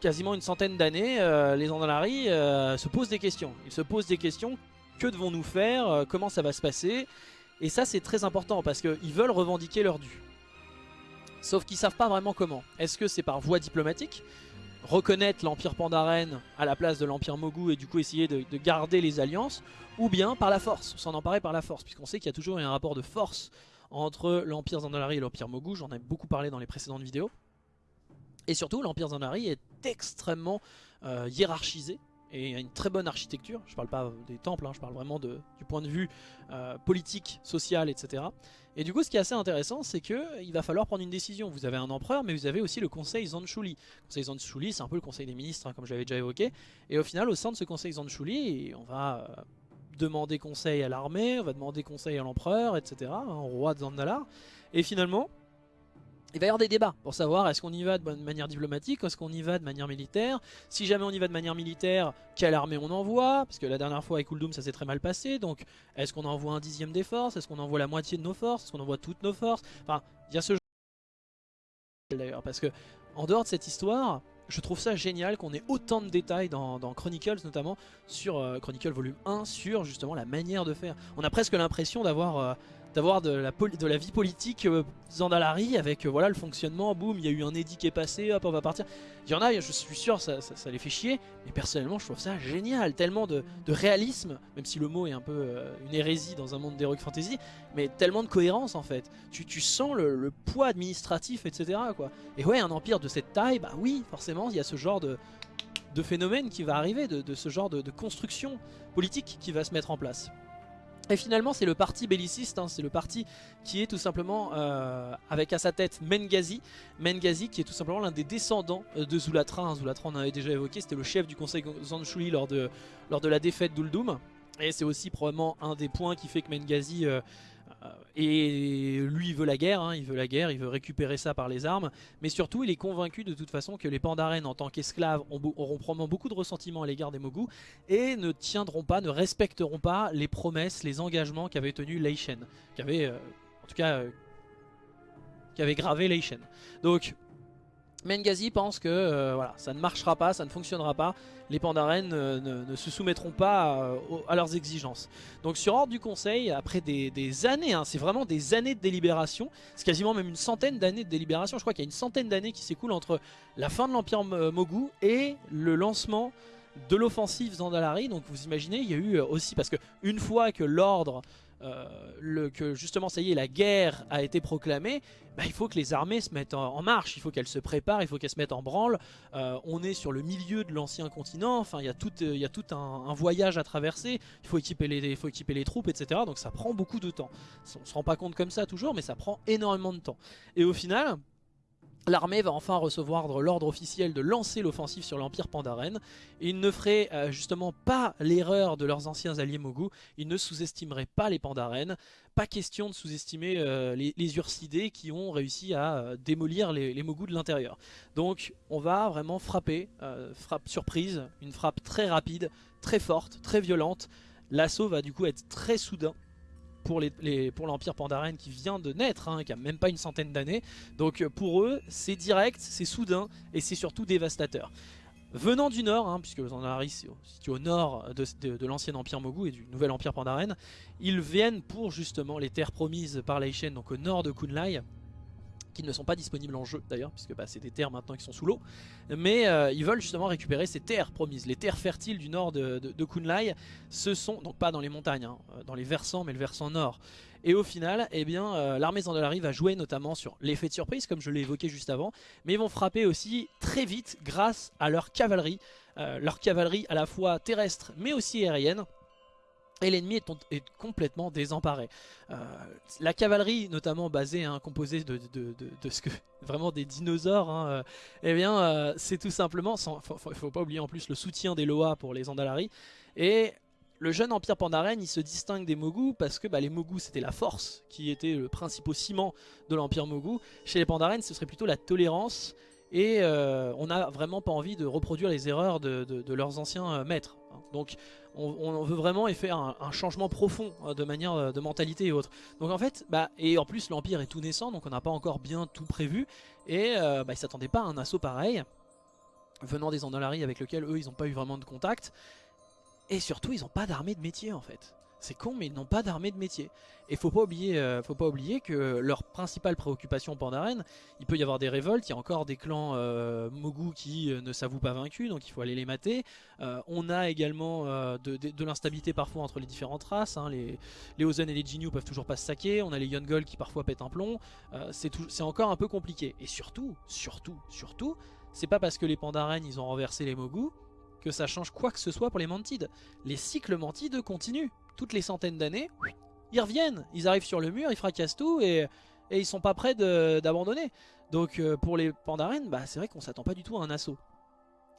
quasiment une centaine d'années, les Andalari se posent des questions. Ils se posent des questions, que devons-nous faire, comment ça va se passer? Et ça c'est très important parce qu'ils veulent revendiquer leur dû. Sauf qu'ils savent pas vraiment comment. Est-ce que c'est par voie diplomatique? Reconnaître l'Empire Pandaren à la place de l'Empire Mogu et du coup essayer de, garder les alliances, ou bien par la force, s'en emparer par la force, puisqu'on sait qu'il y a toujours un rapport de force entre l'Empire Zandalari et l'Empire Mogu, j'en ai beaucoup parlé dans les précédentes vidéos. Et surtout, l'Empire Zandalari est extrêmement euh, hiérarchisé, et a une très bonne architecture. Je parle pas des temples, hein, je parle vraiment du point de vue euh, politique, social, etc. Et du coup, ce qui est assez intéressant, c'est qu'il va falloir prendre une décision. Vous avez un empereur, mais vous avez aussi le conseil Zanchuli. Le conseil Zanchuli, c'est un peu le conseil des ministres, hein, comme j'avais déjà évoqué. Et au final, au sein de ce conseil Zanchuli, on va euh, demander conseil à l'armée, on va demander conseil à l'empereur, etc., hein, au roi de Zandalar. Et finalement, il va y avoir des débats pour savoir est-ce qu'on y va de manière diplomatique, est-ce qu'on y va de manière militaire? Si jamais on y va de manière militaire, quelle armée on envoie? Parce que la dernière fois avec Uldum ça s'est très mal passé. Donc est-ce qu'on envoie un dixième des forces? Est-ce qu'on envoie la moitié de nos forces? Est-ce qu'on envoie toutes nos forces? Enfin, il y a ce genre d'ailleurs. Parce que en dehors de cette histoire, je trouve ça génial qu'on ait autant de détails dans, Chronicles notamment sur euh, Chronicles volume 1 sur justement la manière de faire. On a presque l'impression d'avoir... Euh, d'avoir de la, de vie politique euh, Zandalari avec euh, voilà le fonctionnement, boum, il y a eu un édit qui est passé, hop, on va partir. Il y en a, je suis sûr, ça, ça, les fait chier, mais personnellement, je trouve ça génial, tellement de, réalisme, même si le mot est un peu euh, une hérésie dans un monde d'heroic fantasy, mais tellement de cohérence en fait. Tu, tu sens le, poids administratif, etc. Quoi. Et ouais, un empire de cette taille, bah oui, forcément, il y a ce genre de, de phénomène qui va arriver, de, ce genre de construction politique qui va se mettre en place. Et finalement c'est le parti belliciste, hein, c'est le parti qui est tout simplement euh, avec à sa tête Mengazi, Mengazi qui est tout simplement l'un des descendants euh, de Zulatra, hein. Zulatra on avait déjà évoqué, c'était le chef du conseil Zanshuli lors de, lors de la défaite d'Uldum. Et c'est aussi probablement un des points qui fait que Mengazi euh, et lui il veut la guerre, hein, il veut la guerre, il veut récupérer ça par les armes, mais surtout il est convaincu de toute façon que les Pandaren en tant qu'esclaves auront probablement beaucoup de ressentiment à l'égard des Mogu et ne tiendront pas, ne respecteront pas les promesses, les engagements qu'avait tenu Leishen, qu'avait euh, en tout cas euh, qu'avait gravé Leishen. Donc Mengazi pense que voilà, ça ne marchera pas, ça ne fonctionnera pas, les Pandaren ne, se soumettront pas euh, à, leurs exigences. Donc sur ordre du conseil, après des, années, hein, c'est vraiment des années de délibération, c'est quasiment même une centaine d'années de délibération, je crois qu'il y a une centaine d'années qui s'écoulent entre la fin de l'Empire Mogu et le lancement de l'offensive Zandalari. Donc vous imaginez, il y a eu euh, aussi, parce que une fois que l'ordre euh, que justement ça y est la guerre a été proclamée bah, il faut que les armées se mettent en, marche. Il faut qu'elles se préparent, il faut qu'elles se mettent en branle. Euh, on est sur le milieu de l'ancien continent. Enfin il y a tout, il y a tout un, voyage à traverser. Il faut, équiper les, il faut équiper les troupes etc donc ça prend beaucoup de temps. On se rend pas compte comme ça toujours mais ça prend énormément de temps. Et au final L'armée va enfin recevoir l'ordre officiel de lancer l'offensive sur l'Empire Pandaren. Ils ne feraient euh, justement pas l'erreur de leurs anciens alliés Mogu. Ils ne sous-estimeraient pas les Pandaren. Pas question de sous-estimer euh, les, Ursidés qui ont réussi à euh, démolir les, les Mogu de l'intérieur. Donc on va vraiment frapper, frappe surprise, une frappe très rapide, très forte, très violente. L'assaut va du coup être très soudain pour l'Empire pour Pandaren qui vient de naître, hein, qui a même pas une centaine d'années. Donc euh, pour eux, c'est direct, c'est soudain et c'est surtout dévastateur. Venant du nord, hein, puisque Zandalari est situé au nord de, l'ancien empire Mogu et du nouvel empire Pandaren, ils viennent pour justement les terres promises par Laishen, donc au nord de Kunlai, qui ne sont pas disponibles en jeu d'ailleurs, puisque bah, c'est des terres maintenant qui sont sous l'eau. Mais euh, ils veulent justement récupérer ces terres promises. Les terres fertiles du nord de, Kunlai, ce sont, donc pas dans les montagnes, hein, euh, dans les versants, mais le versant nord. Et au final, eh bien, euh, l'armée Zandalari va jouer notamment sur l'effet de surprise, comme je l'ai évoqué juste avant, mais ils vont frapper aussi très vite grâce à leur cavalerie. leur cavalerie à la fois terrestre, mais aussi aérienne et l'ennemi est, complètement désemparé. Euh, la cavalerie, notamment basée, hein, composée de, ce que (laughs) vraiment des dinosaures, hein, euh, eh bien, euh, c'est tout simplement, il faut, faut, pas oublier en plus le soutien des Loa pour les Andalari. Et le jeune empire Pandaren, il se distingue des Mogu parce que bah, les Mogu c'était la force qui était le principal ciment de l'empire Mogu. Chez les Pandaren, ce serait plutôt la tolérance et on n'a vraiment pas envie de reproduire les erreurs de, leurs anciens maîtres. Hein. Donc on, veut vraiment y faire un, changement profond hein, de manière euh, de mentalité et autres. Donc en fait, bah, et en plus l'Empire est tout naissant, donc on n'a pas encore bien tout prévu, et euh, bah, ils s'attendaient pas à un assaut pareil, venant des Andalari avec lequel eux ils n'ont pas eu vraiment de contact, et surtout ils n'ont pas d'armée de métier en fait. C'est con, mais ils n'ont pas d'armée de métier. Et faut pas oublier, euh, faut pas oublier que leur principale préoccupation Pandaren, il peut y avoir des révoltes, il y a encore des clans euh, Mogu qui euh, ne s'avouent pas vaincus, donc il faut aller les mater. on a également de, l'instabilité parfois entre les différentes races. Hein. les, les Ozen et les Jinyu peuvent toujours pas se saquer. On a les Yongol qui parfois pètent un plomb. c'est encore un peu compliqué. Et surtout, surtout, surtout, c'est pas parce que les Pandaren ils ont renversé les Mogu que ça change quoi que ce soit pour les Mantides. Les cycles Mantides continuent toutes les centaines d'années, ils reviennent, ils arrivent sur le mur, ils fracassent tout et, et ils sont pas prêts d'abandonner. Donc euh, pour les Pandaren, bah, c'est vrai qu'on s'attend pas du tout à un assaut.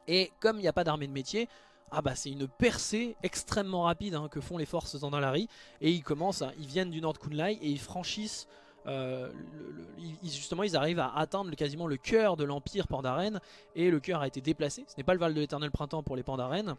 Et comme il n'y a pas d'armée de métier, ah bah c'est une percée extrêmement rapide hein, que font les forces Zandalari et ils commencent, ils viennent du nord de Kunlai et ils franchissent euh, justement ils arrivent à atteindre quasiment le cœur de l'empire Pandaren et le cœur a été déplacé, ce n'est pas le Val de l'éternel printemps pour les Pandaren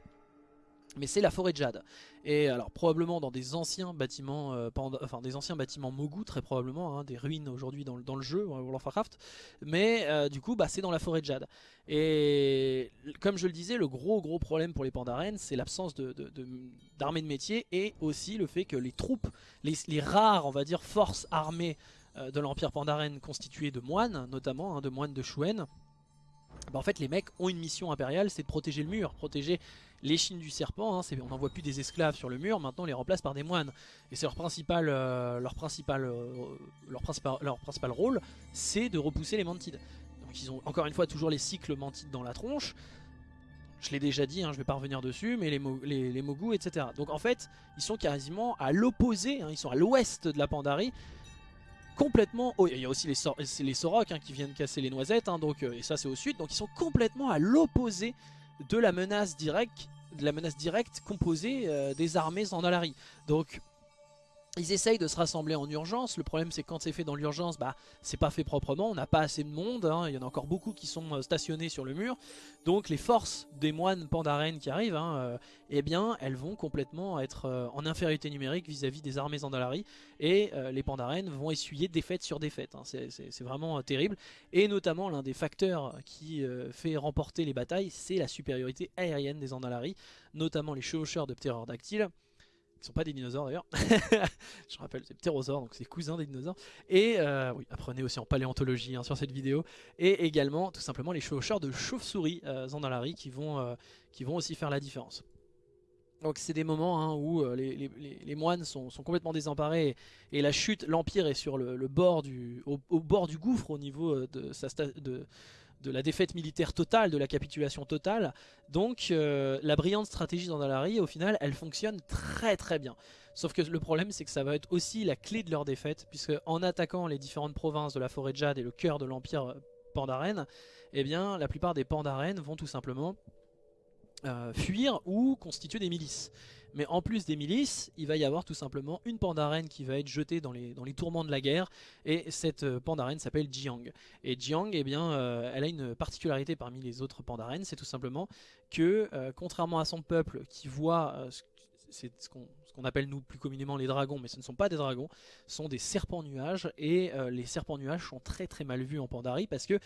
mais c'est la forêt de jade. Et alors probablement dans des anciens bâtiments, euh, enfin des anciens bâtiments Mogu très probablement, hein, des ruines aujourd'hui dans, le jeu World of Warcraft. Mais euh, du coup, bah, c'est dans la forêt de jade. Et comme je le disais, le gros gros problème pour les Pandaren, c'est l'absence d'armée de, métier et aussi le fait que les troupes, les, rares, forces armées euh, de l'Empire Pandaren constituées de moines, notamment, hein, de moines de Shuen, bah en fait les mecs ont une mission impériale, c'est de protéger le mur, protéger les chines du serpent, hein, on n'en voit plus des esclaves sur le mur, maintenant on les remplace par des moines. Et c'est leur principal, euh, leur, euh, leur, principal, rôle, c'est de repousser les mantides. Donc ils ont encore une fois toujours les cycles mantides dans la tronche. Je l'ai déjà dit, hein, je vais pas revenir dessus, mais les, mogus, etc. Donc en fait, ils sont quasiment à l'opposé, hein, ils sont à l'ouest de la Pandarie, complètement... Il y a aussi les, Sor les Sorok qui viennent casser les noisettes, donc, euh, et ça c'est au sud, donc ils sont complètement à l'opposé de la menace directe, de la menace directe composée euh, des armées Zandalari. Donc ils essayent de se rassembler en urgence, le problème c'est que quand c'est fait dans l'urgence, bah c'est pas fait proprement, on n'a pas assez de monde, hein. il y en a encore beaucoup qui sont euh, stationnés sur le mur, donc les forces des moines pandaren qui arrivent, hein, euh, eh bien elles vont complètement être euh, en infériorité numérique vis-à-vis des armées Zandalari, et les pandaren vont essuyer défaite sur défaite, hein. c'est vraiment terrible, et notamment l'un des facteurs qui fait remporter les batailles, c'est la supériorité aérienne des Zandalari, notamment les chevaucheurs de ptérodactyles, qui sont pas des dinosaures d'ailleurs. (laughs) je rappelle, c'est ptérosaures, donc c'est cousin des dinosaures. Et euh, oui, apprenez aussi en paléontologie hein, sur cette vidéo. Et également, tout simplement, les chevaucheurs de chauves-souris euh, Zandalari qui vont, euh, qui vont aussi faire la différence. Donc c'est des moments hein, où les, moines sont, complètement désemparés et, la chute, l'Empire est sur le, bord du, au, bord du gouffre au niveau de sa, de, de la défaite militaire totale, de la capitulation totale. Donc euh, la brillante stratégie d'Andalari, au final, elle fonctionne très très bien. Sauf que le problème, c'est que ça va être aussi la clé de leur défaite, puisque en attaquant les différentes provinces de la forêt de Jade et le cœur de l'empire euh, Pandaren, eh bien, la plupart des Pandaren vont tout simplement euh, fuir ou constituer des milices. Mais en plus des milices, il va y avoir tout simplement une pandarène qui va être jetée dans les, tourments de la guerre. Et cette euh, pandarène s'appelle Jiang. Et Jiang, eh bien, euh, elle a une particularité parmi les autres pandarènes, c'est tout simplement que, euh, contrairement à son peuple qui voit... ce qu'on appelle nous plus communément les dragons, mais ce ne sont pas des dragons, ce sont des serpents nuages, et les serpents nuages sont très très mal vus en Pandarie parce que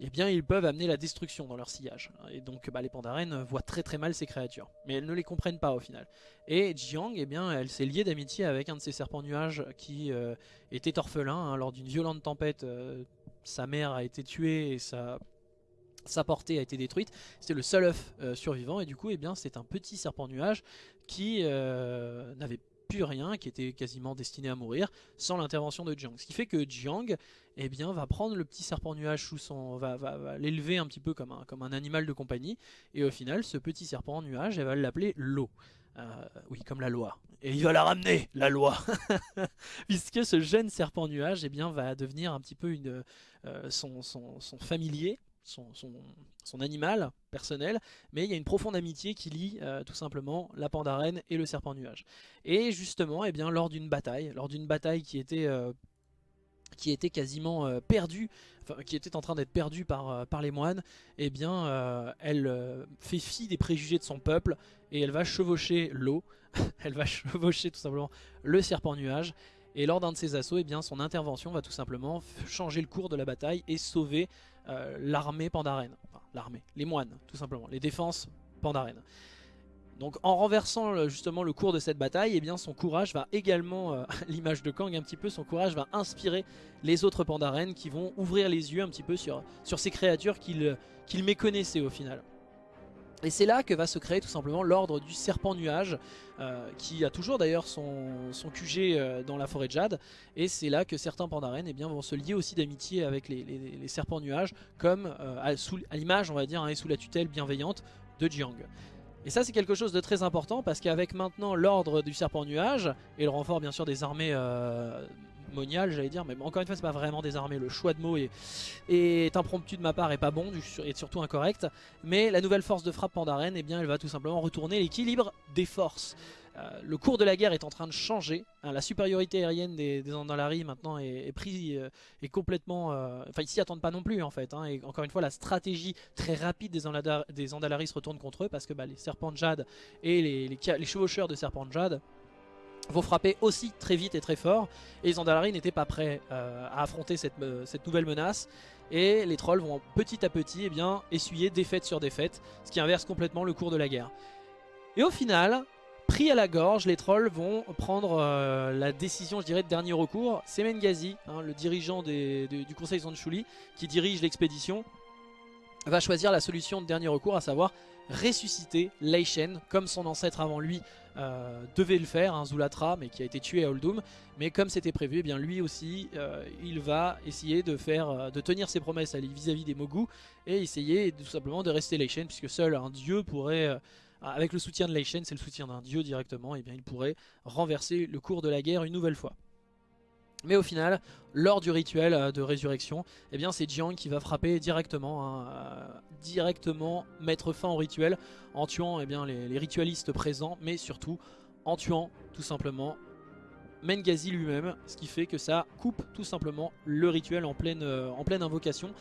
eh bien ils peuvent amener la destruction dans leur sillage. Et donc bah, les Pandaren voient très très mal ces créatures. Mais elles ne les comprennent pas au final. Et Jiang, eh bien, elle s'est liée d'amitié avec un de ces serpents nuages qui euh, était orphelin. Hein, lors d'une violente tempête, euh, sa mère a été tuée et sa, sa portée a été détruite. C'était le seul œuf euh, survivant et du coup, eh bien, c'est un petit serpent nuage qui n'avait rien, qui était quasiment destiné à mourir, sans l'intervention de Jiang. Ce qui fait que Jiang eh bien, va prendre le petit serpent nuage sous son... va, va, l'élever un petit peu comme un, comme un animal de compagnie, et au final, ce petit serpent nuage, elle va l'appeler l'eau. Euh, oui, comme la loi. Et il va la ramener, la loi (laughs) Puisque ce jeune serpent nuage eh bien, va devenir un petit peu une, euh, son, son, son familier, son, animal personnel, mais il y a une profonde amitié qui lie euh, tout simplement la pandarène et le serpent nuage. Et justement, eh bien, lors d'une bataille, lors d'une bataille qui était, euh, qui était quasiment euh, perdue, qui était en train d'être perdue par, par les moines, eh bien, elle fait fi des préjugés de son peuple et elle va chevaucher l'eau, (laughs) elle va chevaucher tout simplement le serpent nuage, et lors d'un de ses assauts, eh bien, son intervention va tout simplement changer le cours de la bataille et sauver euh, l'armée pandarène. Enfin, l'armée, les moines, tout simplement, les défenses pandarènes. Donc en renversant justement le cours de cette bataille, eh bien son courage va également, euh, (laughs) l'image de Kang un petit peu, son courage va inspirer les autres pandarènes qui vont ouvrir les yeux un petit peu sur, sur ces créatures qu'ils méconnaissaient au final. Et c'est là que va se créer tout simplement l'ordre du serpent nuage, euh, qui a toujours d'ailleurs son, QG euh, dans la forêt de Jade. Et c'est là que certains pandarènes eh vont se lier aussi d'amitié avec les, serpents nuages, comme euh, à, l'image, on va dire, hein, et sous la tutelle bienveillante de Jiang. Et ça c'est quelque chose de très important parce qu'avec maintenant l'ordre du serpent nuage et le renfort bien sûr des armées monial j'allais dire mais encore une fois c'est pas vraiment désarmé le choix de mots est, est, impromptu de ma part et pas bon et surtout incorrect mais la nouvelle force de frappe Pandaren eh bien elle va tout simplement retourner l'équilibre des forces le cours de la guerre est en train de changer. Hein. la supériorité aérienne des, des Andalari maintenant est, prise est complètement... Enfin, ils s'y attendent pas non plus en fait. Hein. et encore une fois, la stratégie très rapide des, des Andalari se retourne contre eux parce que bah, les serpents de jade et les, les, chevaucheurs de serpents de jade vont frapper aussi très vite et très fort. Et les Andalari n'étaient pas prêts à affronter cette, nouvelle menace et les trolls vont petit à petit eh bien, essuyer défaite sur défaite, ce qui inverse complètement le cours de la guerre. Et au final, pris à la gorge, les trolls vont prendre euh, la décision, je dirais, de dernier recours. C'est Mengazi, hein, le dirigeant du conseil Zanchuli, qui dirige l'expédition, va choisir la solution de dernier recours, à savoir ressusciter Lei Shen, comme son ancêtre avant lui euh, devait le faire, un Zulatra, mais qui a été tué à Oldum. Mais comme c'était prévu, eh bien lui aussi, euh, il va essayer de faire, euh, de tenir ses promesses vis-à-vis des Mogu et essayer tout simplement de rester Leishen, puisque seul un dieu pourrait, avec le soutien de Leishen, c'est le soutien d'un dieu directement, et eh bien il pourrait renverser le cours de la guerre une nouvelle fois. Mais au final, lors du rituel euh, de résurrection, eh bien c'est Jiang qui va frapper directement, hein, euh, directement mettre fin au rituel en tuant eh bien, les, ritualistes présents, mais surtout en tuant tout simplement Mengazi lui-même, ce qui fait que ça coupe tout simplement le rituel en pleine, euh, invocation.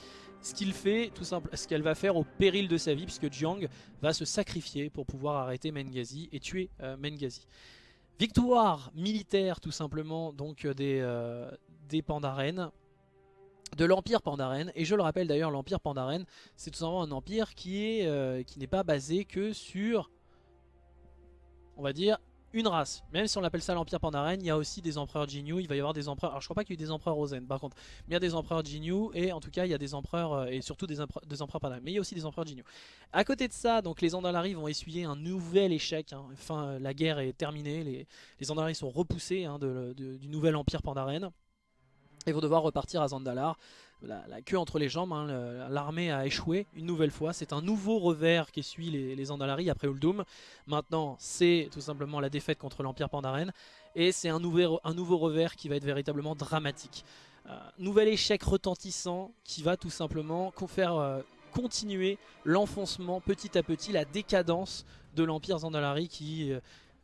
Ce fait, tout simple, ce qu'elle va faire au péril de sa vie, puisque Jiang va se sacrifier pour pouvoir arrêter Mengazi et tuer Mengazi. Victoire militaire tout simplement donc euh, des, euh, Pandaren, de l'Empire Pandaren. Et je le rappelle d'ailleurs, l'Empire Pandaren, c'est tout simplement un empire qui euh, n'est pas basé que sur, on va dire, une race. Même si on l'appelle ça l'Empire Pandaren, il y a aussi des empereurs Jinyu, il va y avoir des empereurs... Alors je crois pas qu'il y ait des empereurs Ozen par contre, mais il y a des empereurs Jinyu et en tout cas il y a des empereurs, euh, et surtout des, empereurs, des Pandaren, mais il y a aussi des empereurs Jinyu. À côté de ça, donc les Andalari vont essuyer un nouvel échec, hein. enfin euh, la guerre est terminée, les, les Andalari sont repoussés hein, du nouvel Empire Pandaren et vont devoir repartir à Zandalar la, queue entre les jambes, hein, l'armée a échoué une nouvelle fois. C'est un nouveau revers qui suit les, Andalari après Uldum. Maintenant, c'est tout simplement la défaite contre l'Empire Pandaren. Et c'est un, un, nouveau revers qui va être véritablement dramatique. Euh, nouvel échec retentissant qui va tout simplement faire euh, continuer l'enfoncement petit à petit, la décadence de l'Empire Zandalari qui... Euh,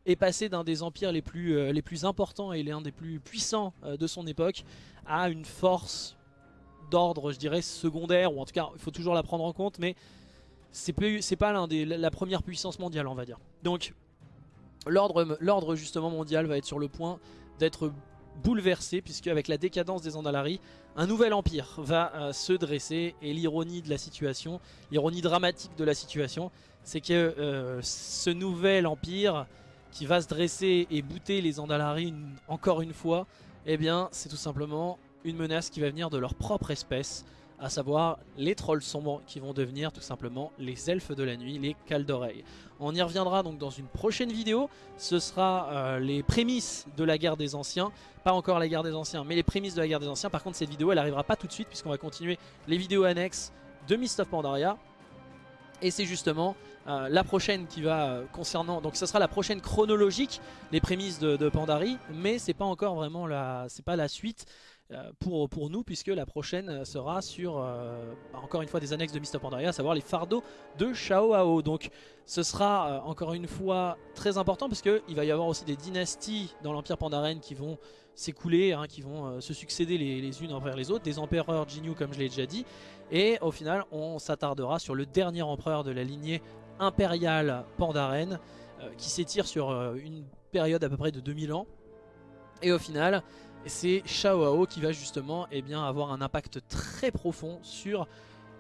est passé d'un des empires les plus, les plus importants et l'un des plus puissants de son époque à une force d'ordre, je dirais, secondaire, ou en tout cas, il faut toujours la prendre en compte, mais c'est pas des la première puissance mondiale, on va dire. Donc, l'ordre justement mondial va être sur le point d'être bouleversé, puisque avec la décadence des Andalari, un nouvel empire va euh, se dresser, et l'ironie de la situation, l'ironie dramatique de la situation, c'est que euh, ce nouvel empire qui va se dresser et bouter les Andalari encore une fois, eh bien c'est tout simplement une menace qui va venir de leur propre espèce, à savoir les trolls sombres qui vont devenir tout simplement les elfes de la nuit, les cales d'oreilles. On y reviendra donc dans une prochaine vidéo, ce sera euh, les prémices de la guerre des anciens, pas encore la guerre des anciens, mais les prémices de la guerre des anciens. Par contre cette vidéo elle arrivera pas tout de suite puisqu'on va continuer les vidéos annexes de Mist of Pandaria. Et c'est justement euh, la prochaine qui va euh, concernant, donc ce sera la prochaine chronologique, les prémices de, de Pandarie, mais c'est pas encore vraiment la, c'est pas la suite. Euh, pour, pour nous puisque la prochaine sera sur euh, bah, encore une fois des annexes de of Pandaria à savoir les fardeaux de Shao Ao donc ce sera euh, encore une fois très important parce qu'il va y avoir aussi des dynasties dans l'Empire Pandaren qui vont s'écouler, hein, qui vont se succéder les, les, unes envers les autres, des empereurs Jinyu comme je l'ai déjà dit. Et au final on s'attardera sur le dernier empereur de la lignée impériale Pandaren qui s'étire sur une période à peu près de 2000 ans. Et au final c'est Shao qui va justement eh bien, avoir un impact très profond sur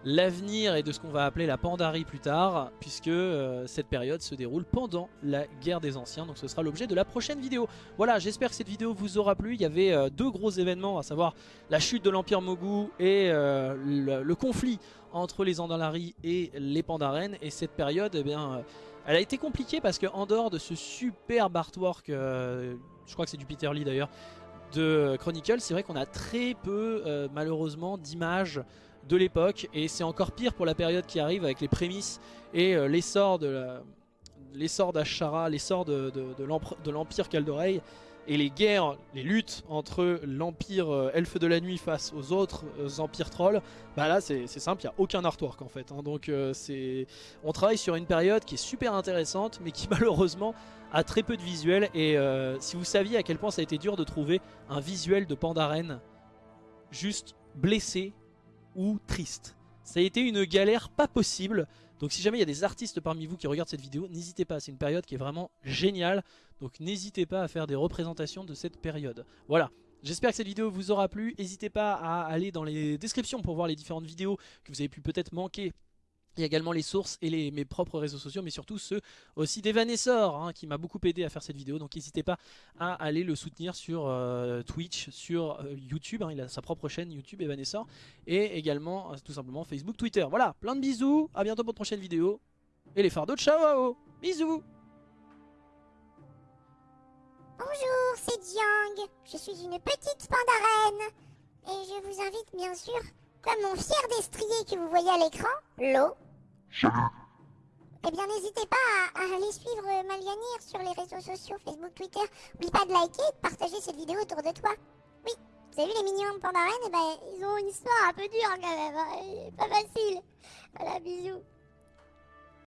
l'avenir et de ce qu'on va appeler la Pandarie plus tard, puisque euh, cette période se déroule pendant la guerre des anciens, donc ce sera l'objet de la prochaine vidéo. Voilà, j'espère que cette vidéo vous aura plu, il y avait euh, deux gros événements, à savoir la chute de l'Empire Mogu et euh, le, conflit entre les Andalari et les Pandaren, et cette période, eh bien, elle a été compliquée parce qu'en dehors de ce superbe artwork, je crois que c'est du Peter Lee d'ailleurs, de Chronicle, c'est vrai qu'on a très peu euh, malheureusement d'images de l'époque et c'est encore pire pour la période qui arrive avec les prémices et euh, l'essor de l'essor d'Ashara, l'essor de, de, de l'Empire Caldoreil et les guerres, les luttes entre l'empire euh, elfe de la nuit face aux autres euh, empires trolls, bah là c'est simple, il n'y a aucun artwork en fait. hein. donc euh, c'est, on travaille sur une période qui est super intéressante, mais qui (laughs) malheureusement a très peu de visuels. Et si vous saviez à quel point ça a été dur de trouver un visuel de Pandaren juste blessé ou triste. Ça a été une galère pas possible. Donc si jamais il y a des artistes parmi vous qui regardent cette vidéo, n'hésitez pas, c'est une période qui est vraiment géniale. Donc n'hésitez pas à faire des représentations de cette période. Voilà, j'espère que cette vidéo vous aura plu. N'hésitez pas à aller dans les descriptions pour voir les différentes vidéos que vous avez pu peut-être manquer. Il y a également les sources et les, mes propres réseaux sociaux, mais surtout ceux aussi d'Evanessor, hein, qui m'a beaucoup aidé à faire cette vidéo. Donc n'hésitez pas à aller le soutenir sur euh, Twitch, sur euh, YouTube. hein, il a sa propre chaîne YouTube, Evanessor. Et également, euh, tout simplement, Facebook, Twitter. Voilà, plein de bisous. À bientôt pour une prochaine vidéo. Et les fardeaux, ciao Bisous Bonjour, c'est Jiang. Je suis une petite pandarène. Et je vous invite bien sûr, comme mon fier destrier que vous voyez à l'écran, l'eau. Eh bien, n'hésitez pas à, aller suivre Malganir sur les réseaux sociaux, Facebook, Twitter. N'oublie pas de liker et de partager cette vidéo autour de toi. Oui, vous avez vu les mignons pandarènes Eh ben, ils ont une histoire un peu dure quand même. hein, Pas facile. Voilà, bisous.